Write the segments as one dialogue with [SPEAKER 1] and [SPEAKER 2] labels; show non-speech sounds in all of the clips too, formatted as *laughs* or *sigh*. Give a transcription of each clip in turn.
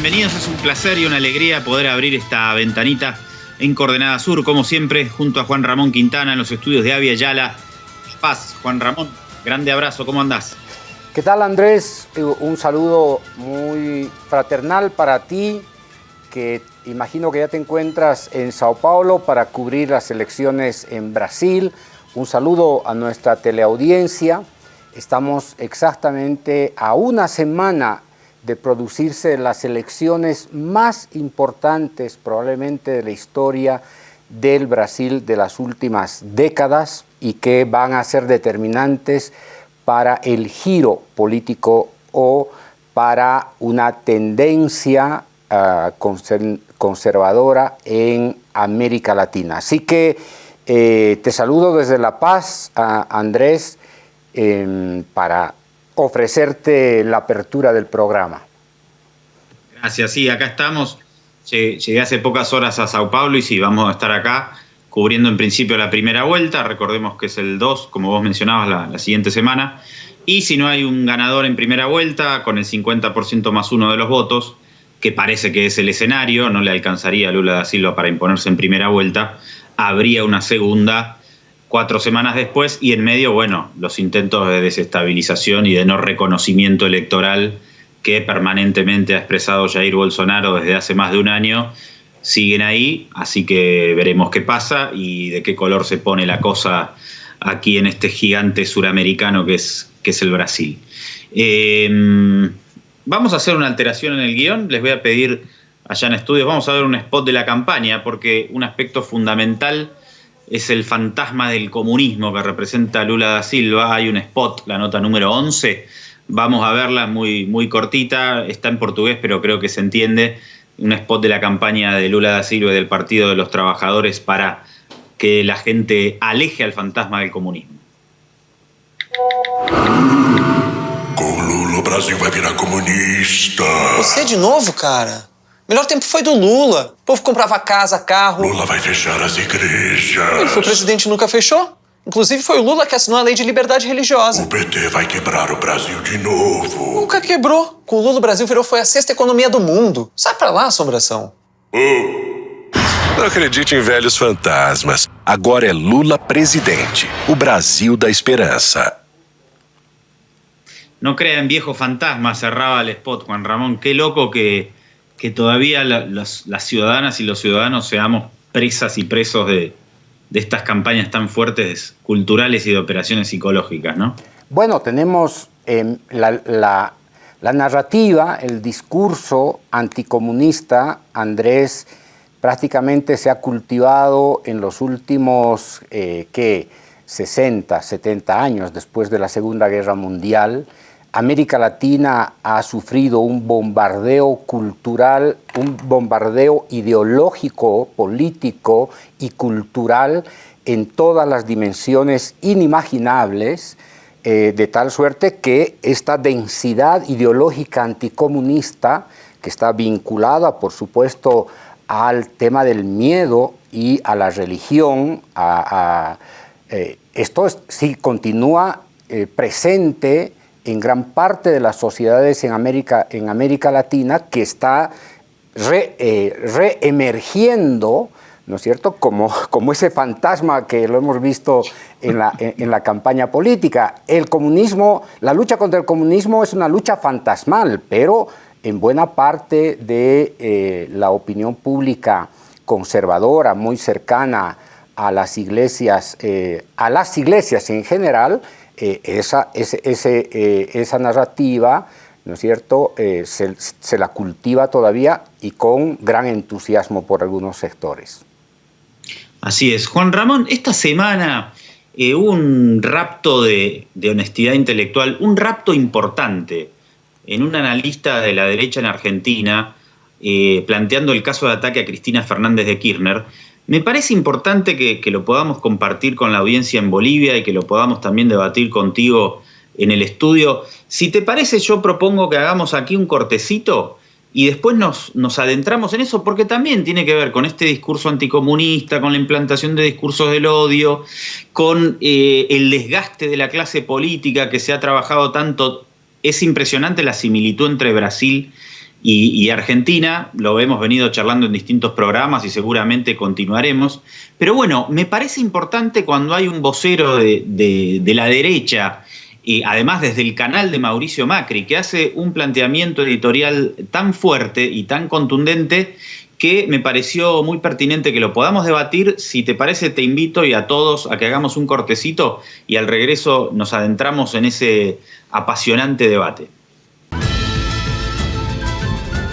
[SPEAKER 1] Bienvenidos, es un placer y una alegría poder abrir esta ventanita en Coordenada Sur, como siempre, junto a Juan Ramón Quintana en los estudios de Avia Yala. Paz, Juan Ramón, grande abrazo, ¿cómo andás?
[SPEAKER 2] ¿Qué tal Andrés? Eh, un saludo muy fraternal para ti, que imagino que ya te encuentras en Sao Paulo para cubrir las elecciones en Brasil. Un saludo a nuestra teleaudiencia. Estamos exactamente a una semana de producirse las elecciones más importantes probablemente de la historia del Brasil de las últimas décadas y que van a ser determinantes para el giro político o para una tendencia uh, conservadora en América Latina. Así que eh, te saludo desde La Paz, uh, Andrés, eh, para ofrecerte la apertura del programa.
[SPEAKER 1] Gracias, sí, acá estamos. Llegué hace pocas horas a Sao Paulo y sí, vamos a estar acá cubriendo en principio la primera vuelta, recordemos que es el 2, como vos mencionabas, la, siguiente semana, y si no hay un ganador en primera vuelta, con el 50% más uno de los votos, que parece que es el escenario, no le alcanzaría a Lula da Silva para imponerse en primera vuelta, habría una segunda cuatro semanas después y en medio, bueno, los intentos de desestabilización y de no reconocimiento electoral que permanentemente ha expresado Jair Bolsonaro desde hace más de un año, siguen ahí, así que veremos qué pasa y de qué color se pone la cosa aquí en este gigante suramericano que es, que es el Brasil. Eh, vamos a hacer una alteración en el guion, les voy a pedir allá en estudios, vamos a ver un spot de la campaña, porque un aspecto fundamental es el fantasma del comunismo que representa Lula da Silva. Hay un spot, la nota número 11, vamos a verla, muy, muy cortita, está en portugués, pero creo que se entiende. Un spot de la campaña de Lula da Silva y del Partido de los Trabajadores para que la gente aleje al fantasma del comunismo.
[SPEAKER 3] Com Lula, o Brasil vai virar comunista.
[SPEAKER 4] Você de novo, cara? O melhor tempo foi do Lula. O povo comprava casa, carro.
[SPEAKER 3] Lula vai fechar as igrejas.
[SPEAKER 4] Ele foi presidente e nunca fechou. Inclusive, foi o Lula que assinou a lei de liberdade religiosa.
[SPEAKER 3] O PT vai quebrar o Brasil de novo.
[SPEAKER 4] Nunca quebrou. Com o Lula, o Brasil virou foi a sexta economia do mundo. Sai pra lá, assombração.
[SPEAKER 5] Não acredite em velhos fantasmas. Agora é Lula presidente. O Brasil da esperança.
[SPEAKER 1] No crea en viejos fantasmas, cerraba el spot Juan Ramón. Qué loco que, que todavía la, las, ciudadanas y los ciudadanos seamos presas y presos de, estas campañas tan fuertes culturales y de operaciones psicológicas, ¿no?
[SPEAKER 2] Bueno, tenemos eh, la, narrativa, el discurso anticomunista, Andrés, prácticamente se ha cultivado en los últimos, eh, ¿qué? 60, 70 años después de la Segunda Guerra Mundial, América Latina ha sufrido un bombardeo cultural, un bombardeo ideológico, político y cultural en todas las dimensiones inimaginables, eh, de tal suerte que esta densidad ideológica anticomunista, que está vinculada, por supuesto, al tema del miedo y a la religión, a, eh, esto es, sí continúa eh, presente en gran parte de las sociedades en América, en América Latina que está eh, reemergiendo, ¿no es cierto?, como, como ese fantasma que lo hemos visto en la, en la campaña política. El comunismo, la lucha contra el comunismo es una lucha fantasmal, pero en buena parte de eh, la opinión pública conservadora, muy cercana a las iglesias, eh, a las iglesias en general, eh, esa, eh, esa narrativa, ¿no es cierto?, eh, se, se, la cultiva todavía y con gran entusiasmo por algunos sectores.
[SPEAKER 1] Así es. Juan Ramón, esta semana eh, hubo un rapto de, honestidad intelectual, un rapto importante en un analista de la derecha en Argentina, planteando el caso de ataque a Cristina Fernández de Kirchner, me parece importante que, lo podamos compartir con la audiencia en Bolivia y que lo podamos también debatir contigo en el estudio. Si te parece, yo propongo que hagamos aquí un cortecito y después nos, nos adentramos en eso, porque también tiene que ver con este discurso anticomunista, con la implantación de discursos del odio, con eh, el desgaste de la clase política que se ha trabajado tanto. Es impresionante la similitud entre Brasil y, Argentina, lo hemos venido charlando en distintos programas y seguramente continuaremos. Pero bueno, me parece importante cuando hay un vocero de, la derecha, y además desde el canal de Mauricio Macri, que hace un planteamiento editorial tan fuerte y tan contundente que me pareció muy pertinente que lo podamos debatir. Si te parece, te invito y a todos a que hagamos un cortecito y al regreso nos adentramos en ese apasionante debate.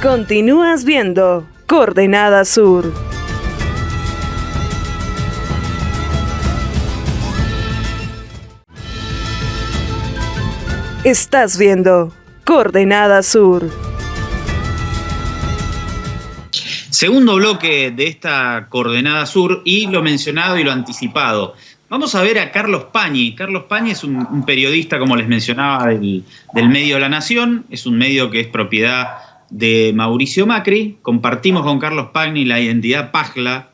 [SPEAKER 6] Continúas viendo Coordenada Sur. Estás viendo Coordenada Sur.
[SPEAKER 1] Segundo bloque de esta Coordenada Sur y lo mencionado y lo anticipado. Vamos a ver a Carlos Pañi. Carlos Pañi es un, periodista, como les mencionaba, del, del medio La Nación. Es un medio que es propiedad de Mauricio Macri, compartimos con Carlos Pagni la identidad Pagla,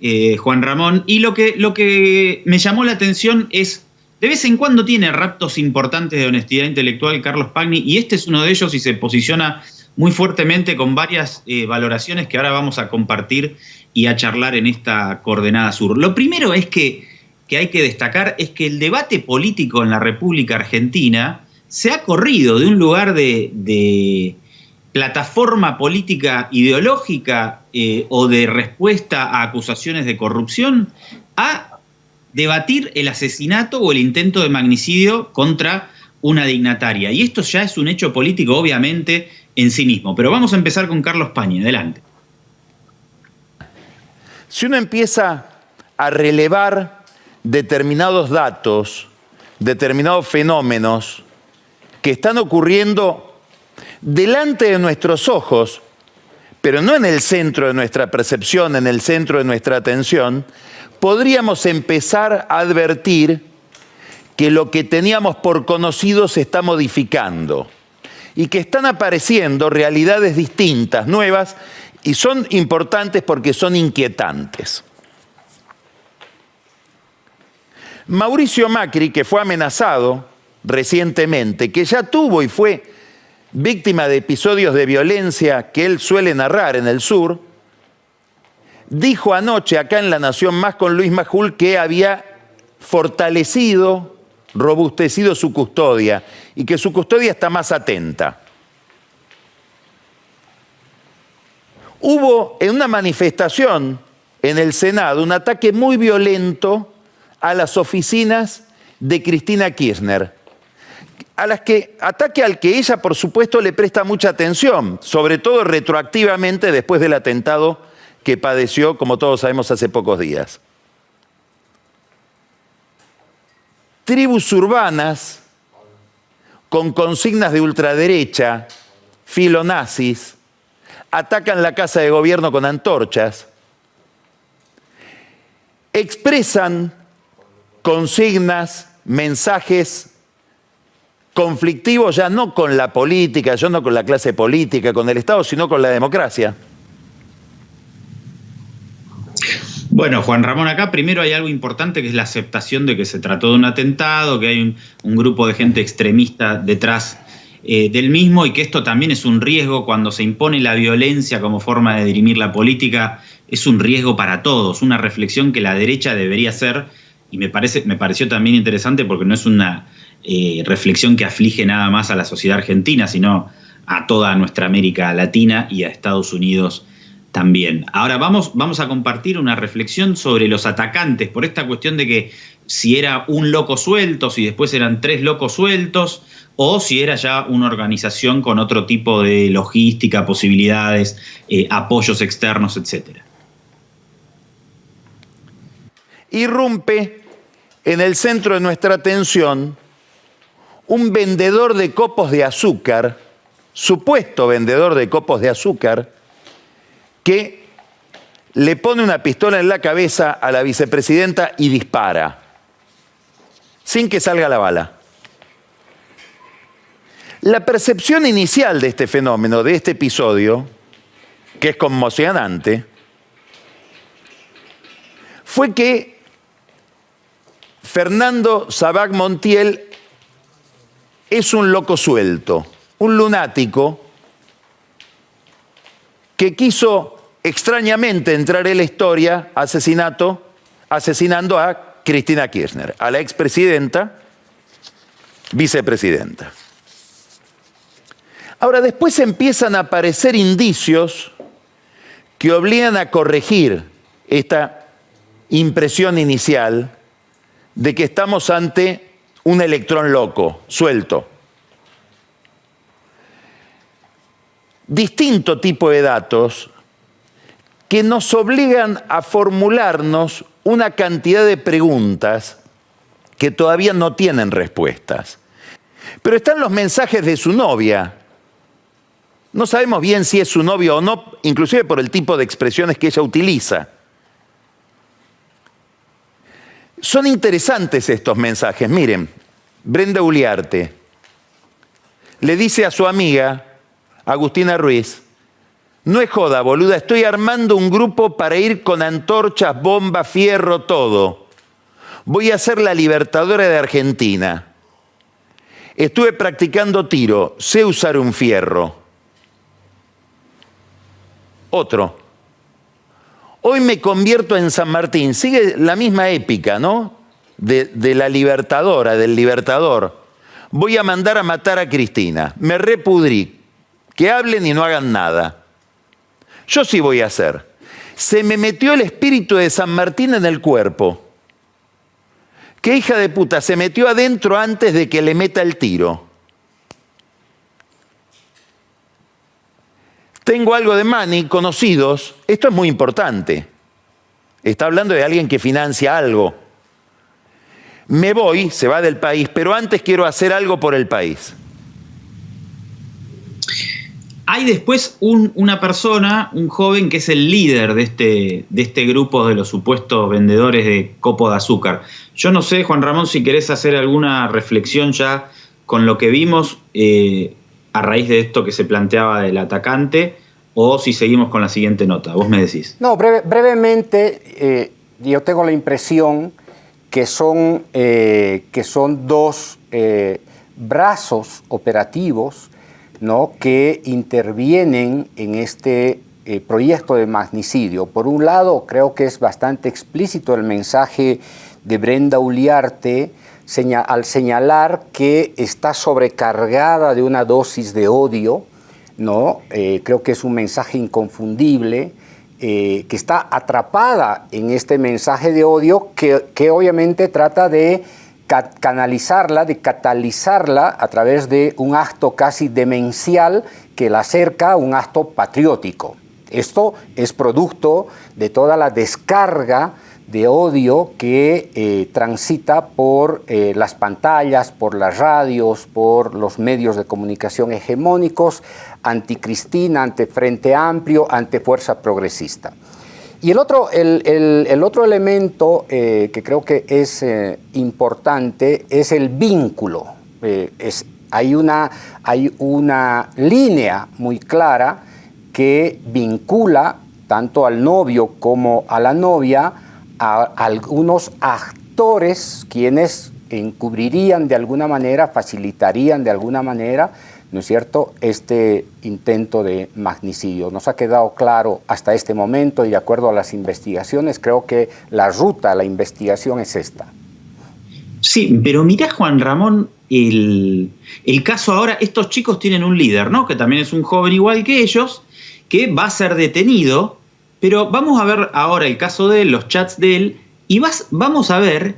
[SPEAKER 1] eh, Juan Ramón, y lo que, lo que me llamó la atención es, de vez en cuando tiene raptos importantes de honestidad intelectual Carlos Pagni, y este es uno de ellos y se posiciona muy fuertemente con varias eh, valoraciones que ahora vamos a compartir y a charlar en esta coordenada sur. Lo primero es que, que hay que destacar es que el debate político en la República Argentina se ha corrido de un lugar de plataforma política ideológica eh, o de respuesta a acusaciones de corrupción a debatir el asesinato o el intento de magnicidio contra una dignataria. Y esto ya es un hecho político, obviamente, en sí mismo. Pero vamos a empezar con Carlos Pañi. Adelante.
[SPEAKER 7] Si uno empieza a relevar determinados datos, determinados fenómenos que están ocurriendo delante de nuestros ojos, pero no en el centro de nuestra percepción, en el centro de nuestra atención, podríamos empezar a advertir que lo que teníamos por conocido se está modificando y que están apareciendo realidades distintas, nuevas, y son importantes porque son inquietantes. Mauricio Macri, que fue amenazado recientemente, que ya tuvo y fue víctima de episodios de violencia que él suele narrar en el sur, dijo anoche acá en La Nación Más con Luis Majul que había fortalecido, robustecido su custodia y que su custodia está más atenta. Hubo en una manifestación en el Senado un ataque muy violento a las oficinas de Cristina Kirchner a las que ataque al que ella, por supuesto, le presta mucha atención, sobre todo retroactivamente después del atentado que padeció, como todos sabemos, hace pocos días. Tribus urbanas con consignas de ultraderecha, filonazis, atacan la casa de gobierno con antorchas, expresan consignas, mensajes conflictivo ya no con la política, ya no con la clase política, con el Estado, sino con la democracia.
[SPEAKER 1] Bueno, Juan Ramón, acá primero hay algo importante que es la aceptación de que se trató de un atentado, que hay un, grupo de gente extremista detrás eh, del mismo y que esto también es un riesgo cuando se impone la violencia como forma de dirimir la política, es un riesgo para todos, una reflexión que la derecha debería hacer y me, parece, me pareció también interesante porque no es una eh, reflexión que aflige nada más a la sociedad argentina, sino a toda nuestra América Latina y a Estados Unidos también. Ahora vamos, vamos a compartir una reflexión sobre los atacantes, por esta cuestión de que si era un loco suelto, si después eran tres locos sueltos, o si era ya una organización con otro tipo de logística, posibilidades, eh, apoyos externos, etc.
[SPEAKER 7] Irrumpe en el centro de nuestra atención un vendedor de copos de azúcar, supuesto vendedor de copos de azúcar, que le pone una pistola en la cabeza a la vicepresidenta y dispara, sin que salga la bala. La percepción inicial de este fenómeno, de este episodio, que es conmocionante, fue que Fernando Sabac Montiel es un loco suelto, un lunático que quiso extrañamente entrar en la historia asesinato, asesinando a Cristina Kirchner, a la expresidenta, vicepresidenta. Ahora, después empiezan a aparecer indicios que obligan a corregir esta impresión inicial de que estamos ante un electrón loco, suelto. Distinto tipo de datos que nos obligan a formularnos una cantidad de preguntas que todavía no tienen respuestas. Pero están los mensajes de su novia. No sabemos bien si es su novio o no, inclusive por el tipo de expresiones que ella utiliza. Son interesantes estos mensajes. Miren, Brenda Uliarte le dice a su amiga, Agustina Ruiz, no es joda, boluda, estoy armando un grupo para ir con antorchas, bomba, fierro, todo. Voy a ser la libertadora de Argentina. Estuve practicando tiro, sé usar un fierro. Otro. Hoy me convierto en San Martín. Sigue la misma épica, ¿no? De, la libertadora, del libertador. Voy a mandar a matar a Cristina. Me repudrí. Que hablen y no hagan nada. Yo sí voy a hacer. Se me metió el espíritu de San Martín en el cuerpo. ¿Qué hija de puta? Se metió adentro antes de que le meta el tiro. Tengo algo de money, conocidos. Esto es muy importante. Está hablando de alguien que financia algo. Me voy, se va del país, pero antes quiero hacer algo por el país.
[SPEAKER 1] Hay después un, una persona, un joven que es el líder de este, de este grupo de los supuestos vendedores de copo de azúcar. Yo no sé, Juan Ramón, si querés hacer alguna reflexión ya con lo que vimos eh, a raíz de esto que se planteaba del atacante o si seguimos con la siguiente nota. Vos me decís.
[SPEAKER 2] No, breve, brevemente, eh, yo tengo la impresión que son, eh, que son dos eh, brazos operativos ¿no? que intervienen en este proyecto de magnicidio. Por un lado, creo que es bastante explícito el mensaje de Brenda Uliarte al señalar que está sobrecargada de una dosis de odio, ¿no? Eh, creo que es un mensaje inconfundible, eh, que está atrapada en este mensaje de odio que, que obviamente trata de canalizarla, de catalizarla a través de un acto casi demencial que la acerca a un acto patriótico. Esto es producto de toda la descarga de odio que eh, transita por eh, las pantallas, por las radios, por los medios de comunicación hegemónicos, anticristina, ante Frente Amplio, ante Fuerza Progresista. Y el otro, el, el, otro elemento eh, que creo que es importante es el vínculo. Es, hay, una, hay una línea muy clara que vincula tanto al novio como a la novia a algunos actores quienes encubrirían de alguna manera, facilitarían de alguna manera ¿no es cierto?, este intento de magnicidio. Nos ha quedado claro hasta este momento y de acuerdo a las investigaciones, creo que la ruta a la investigación es esta.
[SPEAKER 1] Sí, pero mira Juan Ramón, el, el, caso ahora, estos chicos tienen un líder, ¿no? Que también es un joven igual que ellos, que va a ser detenido, pero vamos a ver ahora el caso de él, los chats de él, y vas, vamos a ver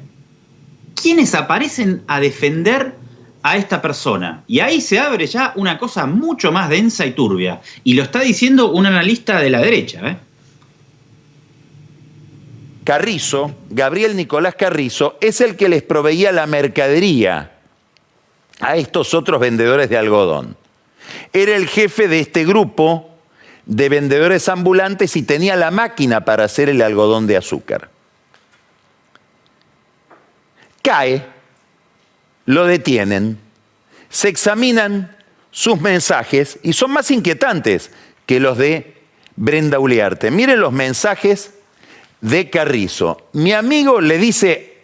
[SPEAKER 1] quiénes aparecen a defender a esta persona. Y ahí se abre ya una cosa mucho más densa y turbia. Y lo está diciendo un analista de la derecha. ¿eh?
[SPEAKER 7] Carrizo, Gabriel Nicolás Carrizo, es el que les proveía la mercadería a estos otros vendedores de algodón. Era el jefe de este grupo de vendedores ambulantes y tenía la máquina para hacer el algodón de azúcar. Cae lo detienen, se examinan sus mensajes y son más inquietantes que los de Brenda Uliarte. Miren los mensajes de Carrizo. Mi amigo le dice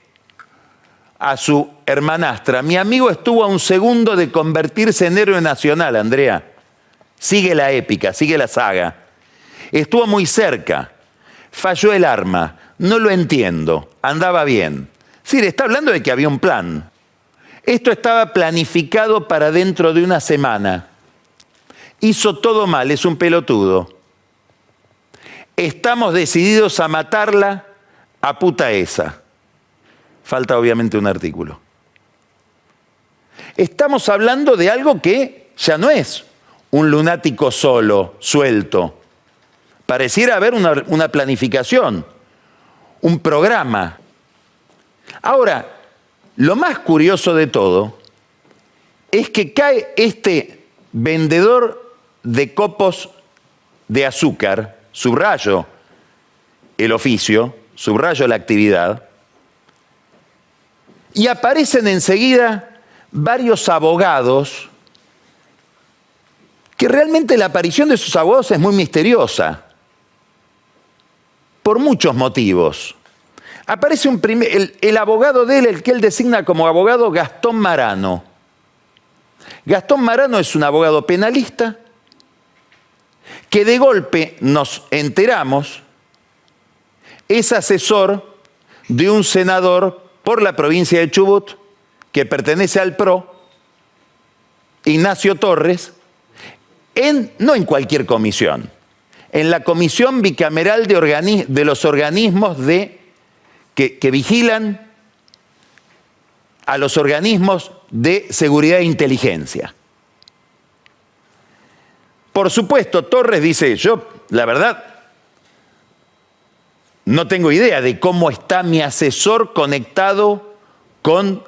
[SPEAKER 7] a su hermanastra, mi amigo estuvo a un segundo de convertirse en héroe nacional, Andrea. Sigue la épica, sigue la saga. Estuvo muy cerca. Falló el arma. No lo entiendo. Andaba bien. Sí, está hablando de que había un plan. Esto estaba planificado para dentro de una semana. Hizo todo mal, es un pelotudo. Estamos decididos a matarla a puta esa. Falta obviamente un artículo. Estamos hablando de algo que ya no es un lunático solo, suelto. Pareciera haber una, planificación, un programa. Ahora, lo más curioso de todo es que cae este vendedor de copos de azúcar, subrayo el oficio, subrayo la actividad, y aparecen enseguida varios abogados que realmente la aparición de sus abogados es muy misteriosa, por muchos motivos. Aparece un el, el abogado de él, el que él designa como abogado Gastón Marano. Gastón Marano es un abogado penalista que de golpe nos enteramos es asesor de un senador por la provincia de Chubut que pertenece al PRO, Ignacio Torres, en, no en cualquier comisión, en la Comisión Bicameral de, los Organismos de, que, que vigilan a los organismos de seguridad e inteligencia. Por supuesto, Torres dice, yo, la verdad, no tengo idea de cómo está mi asesor conectado con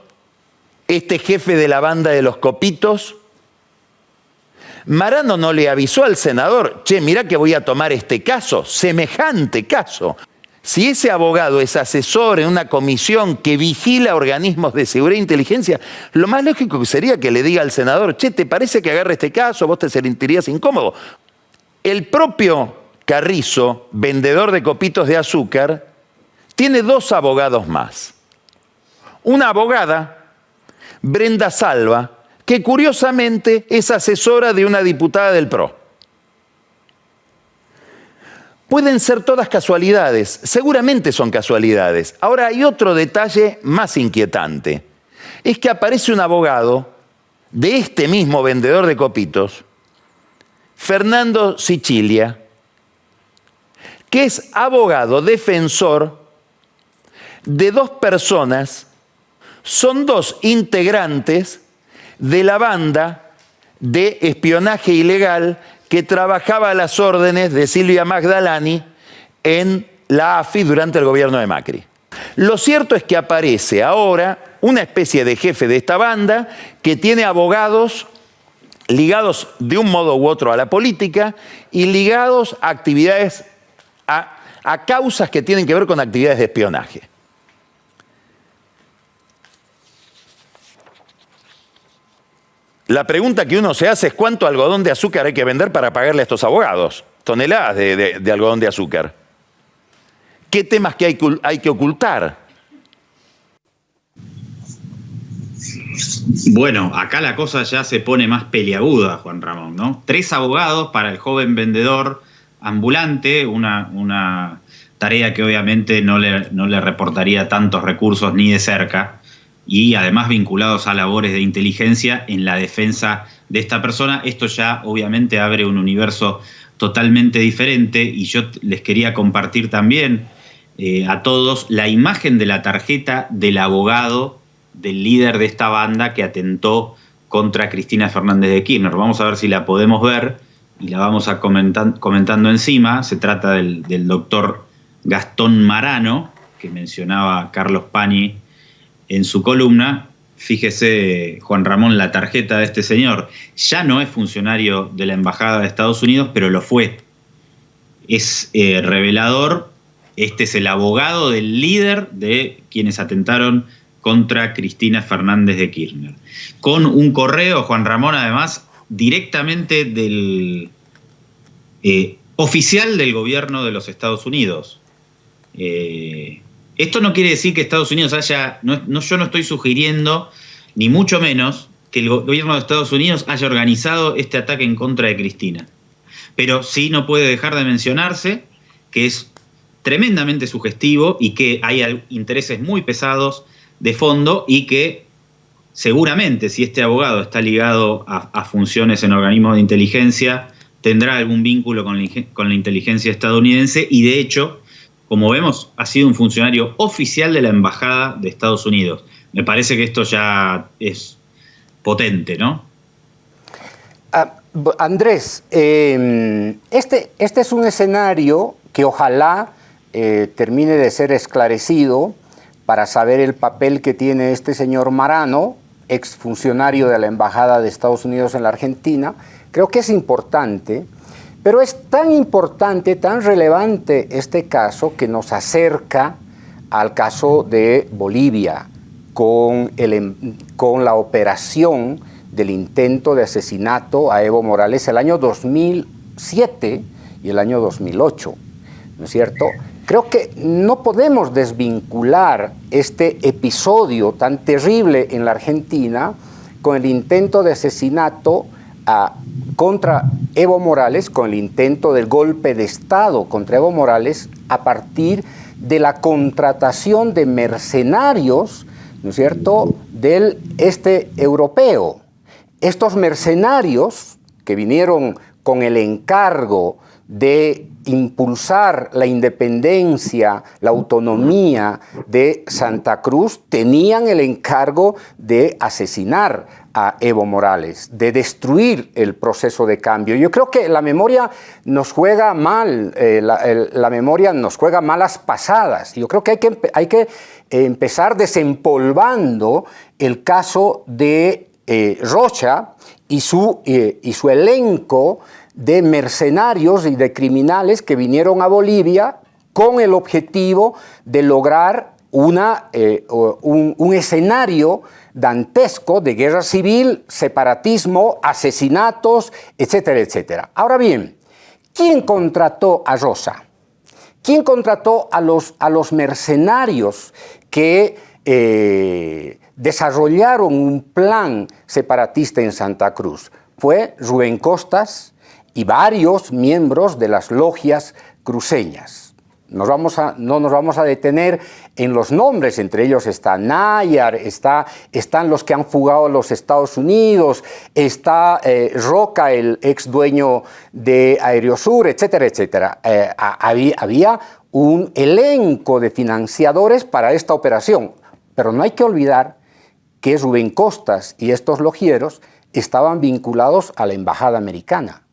[SPEAKER 7] este jefe de la banda de los copitos. Marano no le avisó al senador, che, mira que voy a tomar este caso, semejante caso. Si ese abogado es asesor en una comisión que vigila organismos de seguridad e inteligencia, lo más lógico sería que le diga al senador, che, ¿te parece que agarre este caso? ¿Vos te sentirías incómodo? El propio Carrizo, vendedor de copitos de azúcar, tiene dos abogados más. Una abogada, Brenda Salva, que curiosamente es asesora de una diputada del PRO. Pueden ser todas casualidades, seguramente son casualidades. Ahora hay otro detalle más inquietante. Es que aparece un abogado de este mismo vendedor de copitos, Fernando Sicilia, que es abogado defensor de dos personas, son dos integrantes de la banda de espionaje ilegal que trabajaba a las órdenes de Silvia Magdalani en la AFI durante el gobierno de Macri. Lo cierto es que aparece ahora una especie de jefe de esta banda que tiene abogados ligados de un modo u otro a la política y ligados a actividades a, causas que tienen que ver con actividades de espionaje. La pregunta que uno se hace es cuánto algodón de azúcar hay que vender para pagarle a estos abogados. Toneladas de, algodón de azúcar. ¿Qué temas que hay, hay que ocultar?
[SPEAKER 1] Bueno, acá la cosa ya se pone más peliaguda, Juan Ramón, ¿no? Tres abogados para el joven vendedor ambulante, una, tarea que obviamente no le, no le reportaría tantos recursos ni de cerca, y además vinculados a labores de inteligencia en la defensa de esta persona. Esto ya obviamente abre un universo totalmente diferente y yo les quería compartir también eh, a todos la imagen de la tarjeta del abogado del líder de esta banda que atentó contra Cristina Fernández de Kirchner. Vamos a ver si la podemos ver y la vamos a comentar, comentando encima. Se trata del, doctor Gastón Marano, que mencionaba Carlos Pani en su columna. Fíjese, Juan Ramón, la tarjeta de este señor. Ya no es funcionario de la Embajada de Estados Unidos, pero lo fue. Es eh, revelador. Este es el abogado del líder de quienes atentaron contra Cristina Fernández de Kirchner. Con un correo, Juan Ramón, además, directamente del eh, oficial del gobierno de los Estados Unidos. Eh, esto no quiere decir que Estados Unidos haya, no, yo no estoy sugiriendo, ni mucho menos, que el gobierno de Estados Unidos haya organizado este ataque en contra de Cristina. Pero sí no puede dejar de mencionarse que es tremendamente sugestivo y que hay intereses muy pesados de fondo y que seguramente si este abogado está ligado a, funciones en organismos de inteligencia, tendrá algún vínculo con la, inteligencia estadounidense y de hecho, como vemos, ha sido un funcionario oficial de la Embajada de Estados Unidos. Me parece que esto ya es potente, ¿no?
[SPEAKER 2] Ah, Andrés, em, este, este es un escenario que ojalá eh, termine de ser esclarecido para saber el papel que tiene este señor Marano, exfuncionario de la Embajada de Estados Unidos en la Argentina, creo que es importante, pero es tan importante, tan relevante este caso que nos acerca al caso de Bolivia con, em, la operación del intento de asesinato a Evo Morales el año 2007 y el año 2008, ¿no es cierto? Creo que no podemos desvincular este episodio tan terrible en la Argentina con el intento de asesinato contra Evo Morales, con el intento del golpe de Estado contra Evo Morales a partir de la contratación de mercenarios, ¿no es cierto?, del este europeo. Estos mercenarios que vinieron con el encargo de impulsar la independencia, la autonomía de Santa Cruz, tenían el encargo de asesinar a Evo Morales, de destruir el proceso de cambio. Yo creo que la memoria nos juega mal, eh, la, memoria nos juega malas pasadas. Yo creo que hay que, hay que empezar desempolvando el caso de eh, Rocha y su, eh, y su elenco de mercenarios y de criminales que vinieron a Bolivia con el objetivo de lograr una, eh, un, escenario dantesco de guerra civil, separatismo, asesinatos, etcétera, etcétera. Ahora bien, ¿quién contrató a Rosa? ¿Quién contrató a los, a los mercenarios que eh, desarrollaron un plan separatista en Santa Cruz? Fue Rubén Costas, y varios miembros de las logias cruceñas. Nos vamos a, no nos vamos a detener en los nombres, entre ellos está Nayar, está, están los que han fugado a los Estados Unidos, está eh, Roca, el ex dueño de Aerosur, etcétera, etcétera. Eh, había, había un elenco de financiadores para esta operación, pero no hay que olvidar que Rubén Costas y estos logieros estaban vinculados a la embajada americana.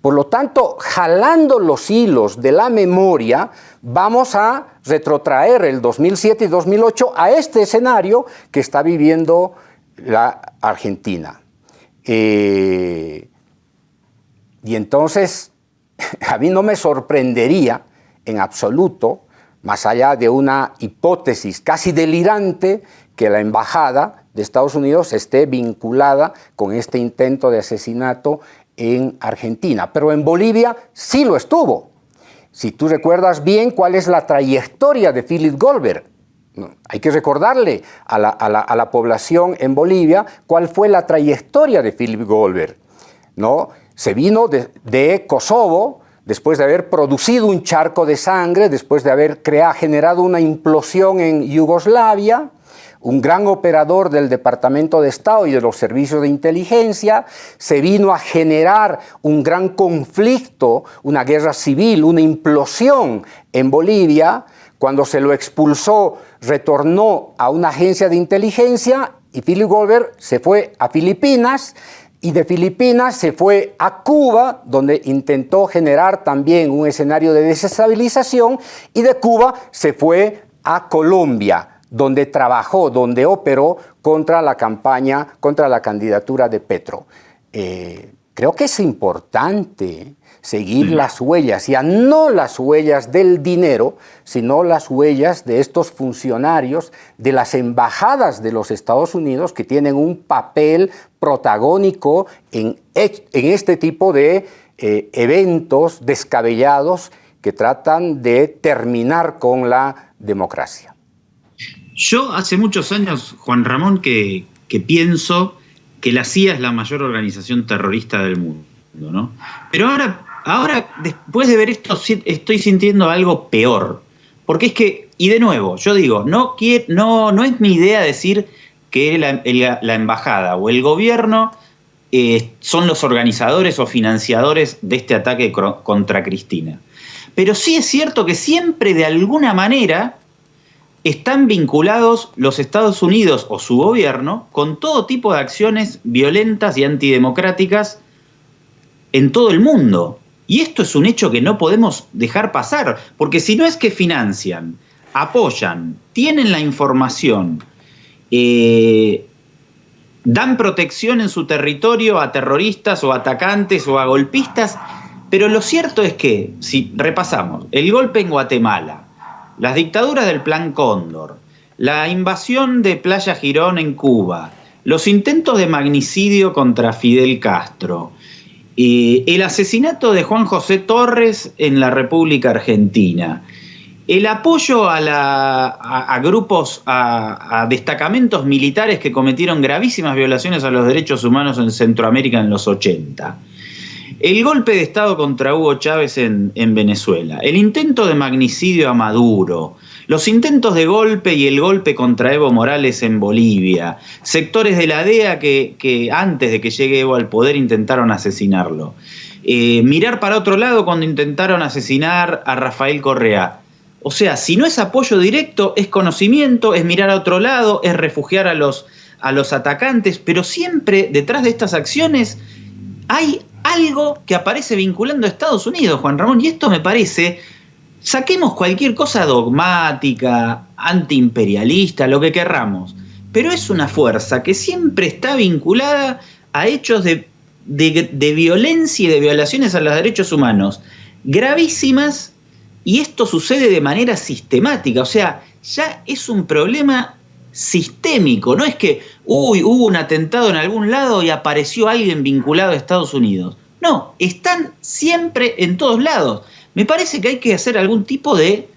[SPEAKER 2] Por lo tanto, jalando los hilos de la memoria, vamos a retrotraer el 2007 y 2008 a este escenario que está viviendo la Argentina. Eh, y entonces, *laughs* a mí no me sorprendería en absoluto, más allá de una hipótesis casi delirante, que la embajada de Estados Unidos esté vinculada con este intento de asesinato en Argentina, pero en Bolivia sí lo estuvo. Si tú recuerdas bien cuál es la trayectoria de Philip Goldberg, hay que recordarle a la, población en Bolivia cuál fue la trayectoria de Philip Goldberg. ¿no? Se vino de, Kosovo, después de haber producido un charco de sangre, después de haber creado, generado una implosión en Yugoslavia, un gran operador del Departamento de Estado y de los servicios de inteligencia, se vino a generar un gran conflicto, una guerra civil, una implosión en Bolivia. Cuando se lo expulsó, retornó a una agencia de inteligencia y Philip Goldberg se fue a Filipinas. Y de Filipinas se fue a Cuba, donde intentó generar también un escenario de desestabilización, y de Cuba se fue a Colombia, donde trabajó, donde operó contra la campaña, contra la candidatura de Petro. Eh, creo que es importante seguir las huellas, ya no las huellas del dinero, sino las huellas de estos funcionarios de las embajadas de los Estados Unidos que tienen un papel protagónico en, este tipo de eh, eventos descabellados que tratan de terminar con la democracia.
[SPEAKER 1] Yo hace muchos años, Juan Ramón, que, pienso que la CIA es la mayor organización terrorista del mundo. ¿no? Pero ahora, ahora, después de ver esto, estoy sintiendo algo peor. Porque es que, y de nuevo, yo digo, no, no, no es mi idea decir que la, embajada o el gobierno eh, son los organizadores o financiadores de este ataque contra Cristina. Pero sí es cierto que siempre de alguna manera están vinculados los Estados Unidos o su gobierno con todo tipo de acciones violentas y antidemocráticas en todo el mundo. Y esto es un hecho que no podemos dejar pasar, porque si no es que financian, apoyan, tienen la información, eh, dan protección en su territorio a terroristas o atacantes o a golpistas, pero lo cierto es que, si repasamos, el golpe en Guatemala, las dictaduras del Plan Cóndor, la invasión de Playa Girón en Cuba, los intentos de magnicidio contra Fidel Castro, el asesinato de Juan José Torres en la República Argentina, el apoyo a, grupos, a, destacamentos militares que cometieron gravísimas violaciones a los derechos humanos en Centroamérica en los 80, el golpe de Estado contra Hugo Chávez en, Venezuela, el intento de magnicidio a Maduro, los intentos de golpe y el golpe contra Evo Morales en Bolivia, sectores de la DEA que, antes de que llegue Evo al poder intentaron asesinarlo. Eh, mirar para otro lado cuando intentaron asesinar a Rafael Correa. O sea, si no es apoyo directo, es conocimiento, es mirar a otro lado, es refugiar a los, a los atacantes, pero siempre detrás de estas acciones hay algo que aparece vinculando a Estados Unidos, Juan Ramón, y esto me parece, saquemos cualquier cosa dogmática, antiimperialista, lo que querramos, pero es una fuerza que siempre está vinculada a hechos de, de violencia y de violaciones a los derechos humanos gravísimas, y esto sucede de manera sistemática, o sea, ya es un problema sistémico, no es que, uy, hubo un atentado en algún lado y apareció alguien vinculado a Estados Unidos. No, están siempre en todos lados. Me parece que hay que hacer algún tipo de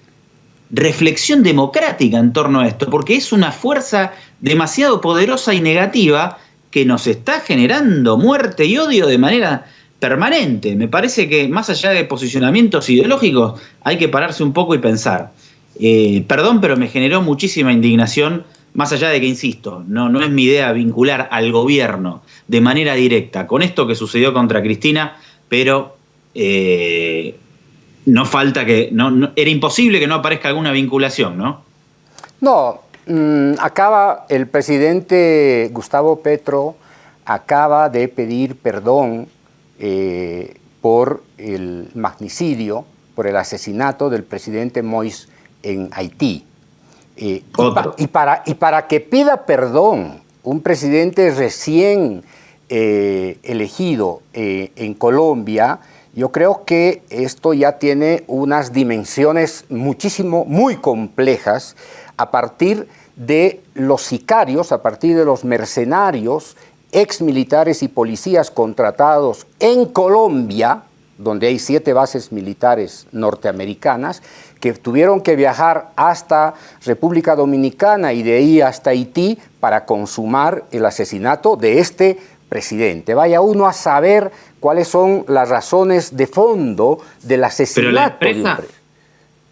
[SPEAKER 1] reflexión democrática en torno a esto, porque es una fuerza demasiado poderosa y negativa que nos está generando muerte y odio de manera permanente. Me parece que más allá de posicionamientos ideológicos hay que pararse un poco y pensar. Eh, perdón, pero me generó muchísima indignación más allá de que, insisto, no, no es mi idea vincular al gobierno de manera directa con esto que sucedió contra Cristina, pero eh, no falta que, no, era imposible que no aparezca alguna vinculación, ¿no?
[SPEAKER 2] No, mm, acaba el presidente Gustavo Petro acaba de pedir perdón eh, por el magnicidio, por el asesinato del presidente Mois en Haití. Eh, y, para, y para que pida perdón un presidente recién eh, elegido eh, en Colombia, yo creo que esto ya tiene unas dimensiones muchísimo, muy complejas a partir de los sicarios, a partir de los mercenarios, ex militares y policías contratados en Colombia, donde hay siete bases militares norteamericanas, que tuvieron que viajar hasta República Dominicana y de ahí hasta Haití para consumar el asesinato de este presidente. Vaya uno a saber cuáles son las razones de fondo del asesinato.
[SPEAKER 1] Pero la empresa,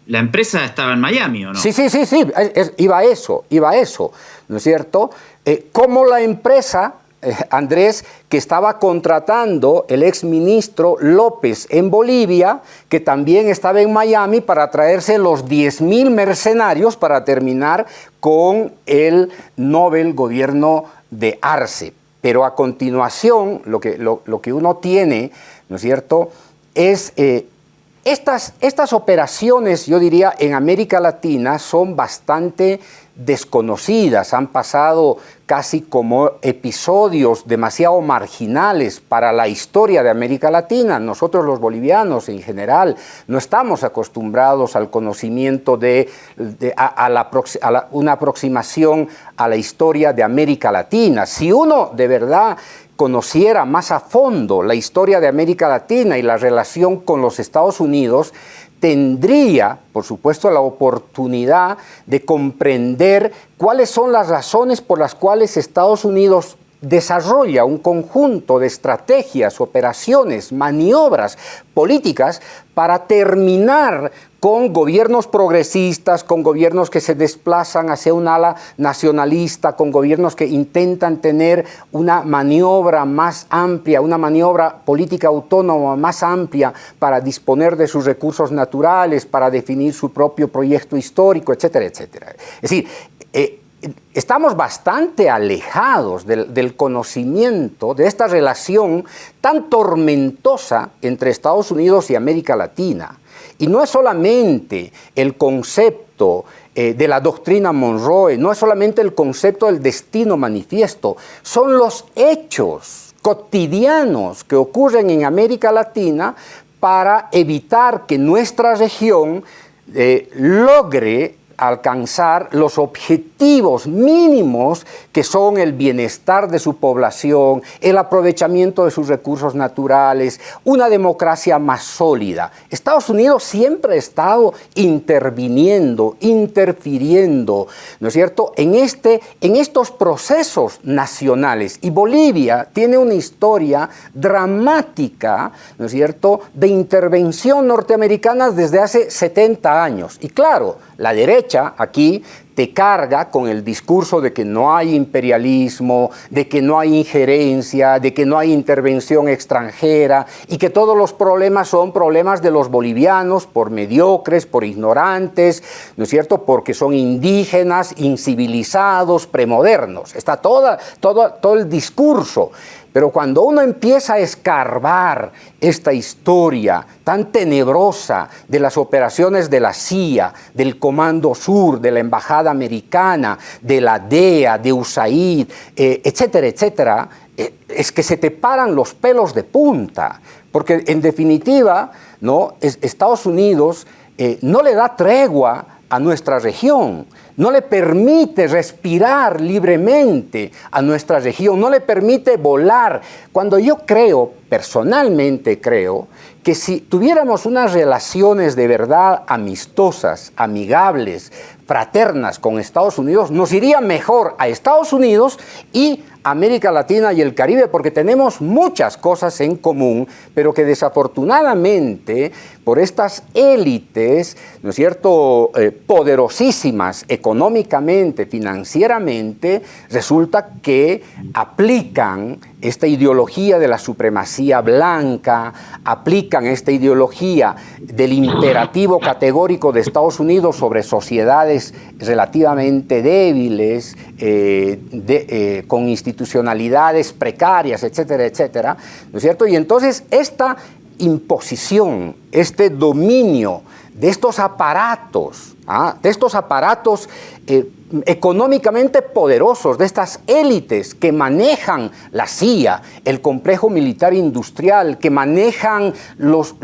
[SPEAKER 1] la empresa estaba en Miami, ¿o no?
[SPEAKER 2] Sí, sí, sí, sí, iba a eso, iba a eso, ¿no es cierto? Eh, ¿Cómo la empresa eh, Andrés, que estaba contratando el exministro López en Bolivia, que también estaba en Miami para traerse los 10 mil mercenarios para terminar con el Nobel gobierno de Arce. Pero a continuación, lo que, lo, que uno tiene, ¿no es cierto?, es eh, estas, estas operaciones, yo diría, en América Latina son bastante desconocidas, han pasado casi como episodios demasiado marginales para la historia de América Latina. Nosotros los bolivianos en general no estamos acostumbrados al conocimiento de, a, una aproximación a la historia de América Latina. Si uno de verdad conociera más a fondo la historia de América Latina y la relación con los Estados Unidos, tendría, por supuesto, la oportunidad de comprender cuáles son las razones por las cuales Estados Unidos desarrolla un conjunto de estrategias, operaciones, maniobras políticas para terminar con gobiernos progresistas, con gobiernos que se desplazan hacia un ala nacionalista, con gobiernos que intentan tener una maniobra más amplia, una maniobra política autónoma más amplia para disponer de sus recursos naturales, para definir su propio proyecto histórico, etcétera, etcétera. Es decir, eh, estamos bastante alejados del, del, conocimiento de esta relación tan tormentosa entre Estados Unidos y América Latina. Y no es solamente el concepto eh, de la doctrina Monroe, no es solamente el concepto del destino manifiesto, son los hechos cotidianos que ocurren en América Latina para evitar que nuestra región eh, logre alcanzar los objetivos mínimos que son el bienestar de su población, el aprovechamiento de sus recursos naturales, una democracia más sólida. Estados Unidos siempre ha estado interviniendo, interfiriendo, ¿no es cierto?, en, este, en estos procesos nacionales. Y Bolivia tiene una historia dramática, ¿no es cierto?, de intervención norteamericana desde hace 70 años. Y claro, la derecha aquí te carga con el discurso de que no hay imperialismo, de que no hay injerencia, de que no hay intervención extranjera y que todos los problemas son problemas de los bolivianos por mediocres, por ignorantes, ¿no es cierto? Porque son indígenas, incivilizados, premodernos. Está toda, todo, todo el discurso. Pero cuando uno empieza a escarbar esta historia tan tenebrosa de las operaciones de la CIA, del Comando Sur, de la Embajada Americana, de la DEA, de USAID, eh, etcétera, etcétera, eh, es que se te paran los pelos de punta. Porque en definitiva, ¿no? Estados Unidos eh, no le da tregua a nuestra región no le permite respirar libremente a nuestra región, no le permite volar. Cuando yo creo, personalmente creo, que si tuviéramos unas relaciones de verdad amistosas, amigables, fraternas con Estados Unidos, nos iría mejor a Estados Unidos y América Latina y el Caribe porque tenemos muchas cosas en común, pero que desafortunadamente por estas élites, ¿no es cierto?, eh, poderosísimas económicamente, financieramente, resulta que aplican esta ideología de la supremacía blanca, aplican esta ideología del imperativo categórico de Estados Unidos sobre sociedades relativamente débiles, eh, eh, con institucionalidades precarias, etcétera, etcétera, ¿no es cierto? Y entonces esta imposición, este dominio de estos aparatos, ¿ah? de estos aparatos eh, económicamente poderosos, de estas élites que manejan la CIA, el complejo militar industrial, que manejan los,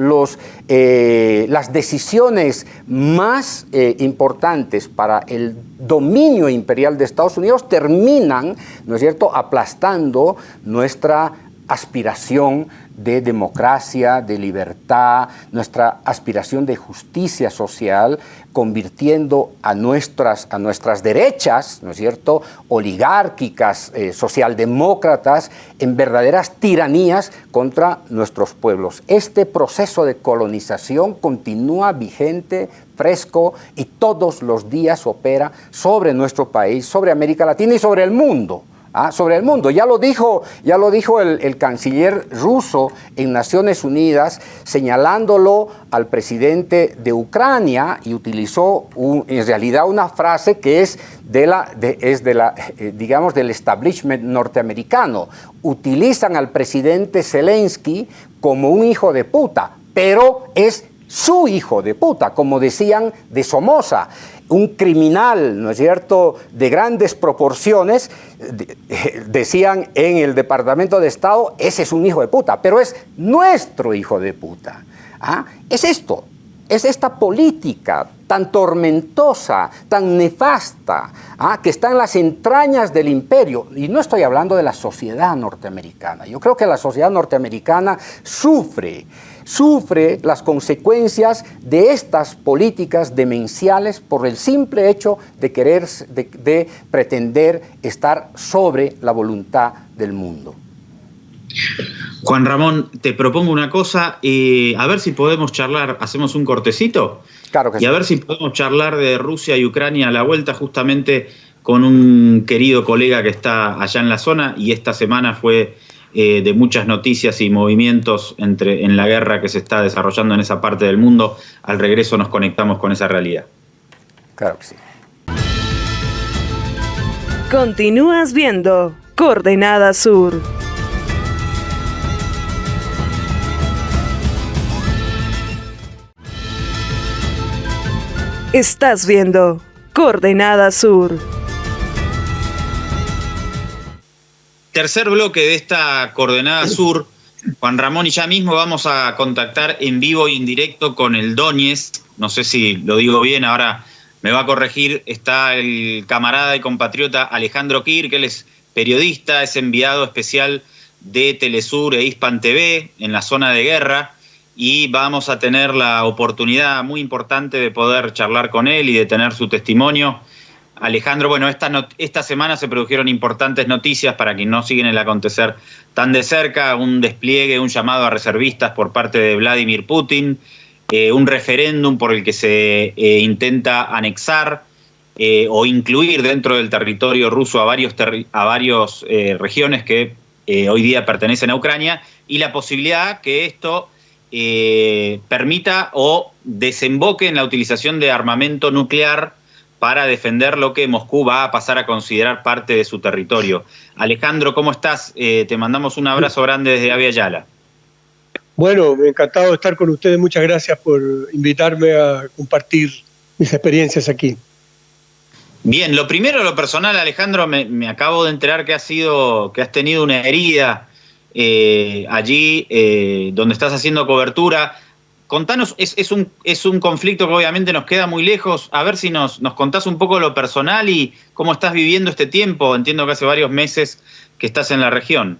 [SPEAKER 2] eh, las decisiones más eh, importantes para el dominio imperial de Estados Unidos, terminan, ¿no es cierto?, aplastando nuestra aspiración de democracia, de libertad, nuestra aspiración de justicia social, convirtiendo a nuestras, a nuestras derechas, ¿no es cierto?, oligárquicas, eh, socialdemócratas, en verdaderas tiranías contra nuestros pueblos. Este proceso de colonización continúa vigente, fresco y todos los días opera sobre nuestro país, sobre América Latina y sobre el mundo. ¿Ah? sobre el mundo. Ya lo dijo, ya lo dijo el, canciller ruso en Naciones Unidas, señalándolo al presidente de Ucrania y utilizó en realidad una frase que es de la, es de la eh, digamos, del establishment norteamericano. Utilizan al presidente Zelensky como un hijo de puta, pero es su hijo de puta, como decían de Somoza un criminal, ¿no es cierto?, de grandes proporciones, *laughs* decían en el Departamento de Estado, ese es un hijo de puta, pero es nuestro hijo de puta. ¿Ah? Es esto. Es esta política tan tormentosa, tan nefasta, ¿ah? que está en las entrañas del imperio. Y no estoy hablando de la sociedad norteamericana. Yo creo que la sociedad norteamericana sufre, sufre las consecuencias de estas políticas demenciales por el simple hecho de querer, de, de pretender estar sobre la voluntad del mundo.
[SPEAKER 1] Juan Ramón, te propongo una cosa, eh, a ver si podemos charlar, hacemos un cortecito.
[SPEAKER 2] Claro que
[SPEAKER 1] y a ver si podemos charlar de Rusia y Ucrania a la vuelta justamente con un querido colega que está allá en la zona y esta semana fue eh, de muchas noticias y movimientos entre, en la guerra que se está desarrollando en esa parte del mundo. Al regreso nos conectamos con esa realidad.
[SPEAKER 2] Claro que sí.
[SPEAKER 6] Continúas viendo Coordenada Sur. Estás viendo Coordenada Sur.
[SPEAKER 1] Tercer bloque de esta Coordenada Sur. Juan Ramón y ya mismo vamos a contactar en vivo y en directo con el Doñez. No sé si lo digo bien, ahora me va a corregir. Está el camarada y compatriota Alejandro Kir, que él es periodista, es enviado especial de Telesur e Hispan TV en la zona de guerra y vamos a tener la oportunidad muy importante de poder charlar con él y de tener su testimonio. Alejandro, bueno, esta, esta semana se produjeron importantes noticias para quienes no siguen el acontecer tan de cerca, un despliegue, un llamado a reservistas por parte de Vladimir Putin, eh, un referéndum por el que se eh, intenta anexar eh, o incluir dentro del territorio ruso a varios, a varios regiones que hoy día pertenecen a Ucrania y la posibilidad que esto eh, permita o desemboque en la utilización de armamento nuclear para defender lo que Moscú va a pasar a considerar parte de su territorio. Alejandro, ¿cómo estás? Eh, te mandamos un abrazo grande desde Avia Yala.
[SPEAKER 8] Bueno, encantado de estar con ustedes. Muchas gracias por invitarme a compartir mis experiencias aquí.
[SPEAKER 1] Bien, lo primero, lo personal, Alejandro, me, me acabo de enterar que has sido, que has tenido una herida eh, allí eh, donde estás haciendo cobertura. Contanos, es, un, es un conflicto que obviamente nos queda muy lejos. A ver si nos, nos contás un poco lo personal y cómo estás viviendo este tiempo. Entiendo que hace varios meses que estás en la región.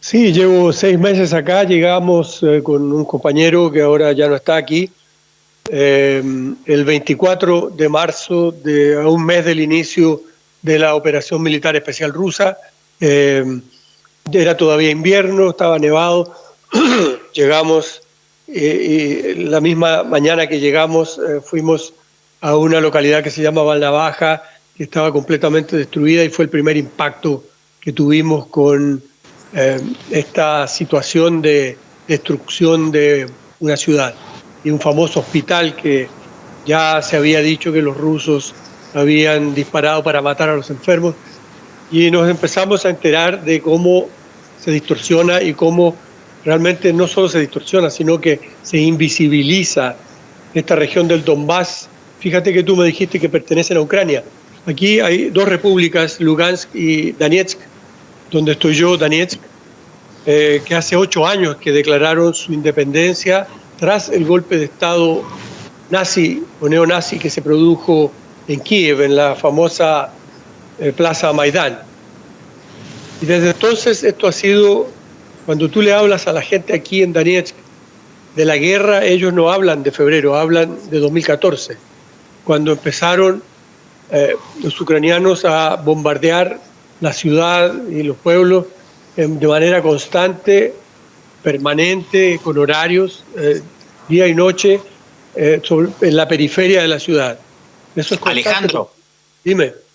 [SPEAKER 8] Sí, llevo seis meses acá. Llegamos eh, con un compañero que ahora ya no está aquí. el 24 de marzo, de, a un mes del inicio de la operación militar especial rusa. Era todavía invierno, estaba nevado. *clears throat* llegamos eh, y la misma mañana que llegamos eh, fuimos a una localidad que se llama Baja, que estaba completamente destruida y fue el primer impacto que tuvimos con eh, esta situación de destrucción de una ciudad y un famoso hospital que ya se había dicho que los rusos habían disparado para matar a los enfermos y nos empezamos a enterar de cómo se distorsiona y cómo realmente no solo se distorsiona, sino que se invisibiliza esta región del Donbass. Fíjate que tú me dijiste que pertenecen a Ucrania. Aquí hay dos repúblicas, Lugansk y Donetsk, donde estoy yo, Donetsk, eh, que hace ocho años que declararon su independencia tras el golpe de Estado nazi o neonazi que se produjo en Kiev, en la famosa eh, Plaza Maidán. Y desde entonces esto ha sido, cuando tú le hablas a la gente aquí en Donetsk de la guerra, ellos no hablan de febrero, hablan de 2014, cuando empezaron eh, los ucranianos a bombardear la ciudad y los pueblos de manera constante, permanente, con horarios, eh, día y noche, eh, en la periferia de la ciudad.
[SPEAKER 1] Eso es Alejandro.
[SPEAKER 8] Dime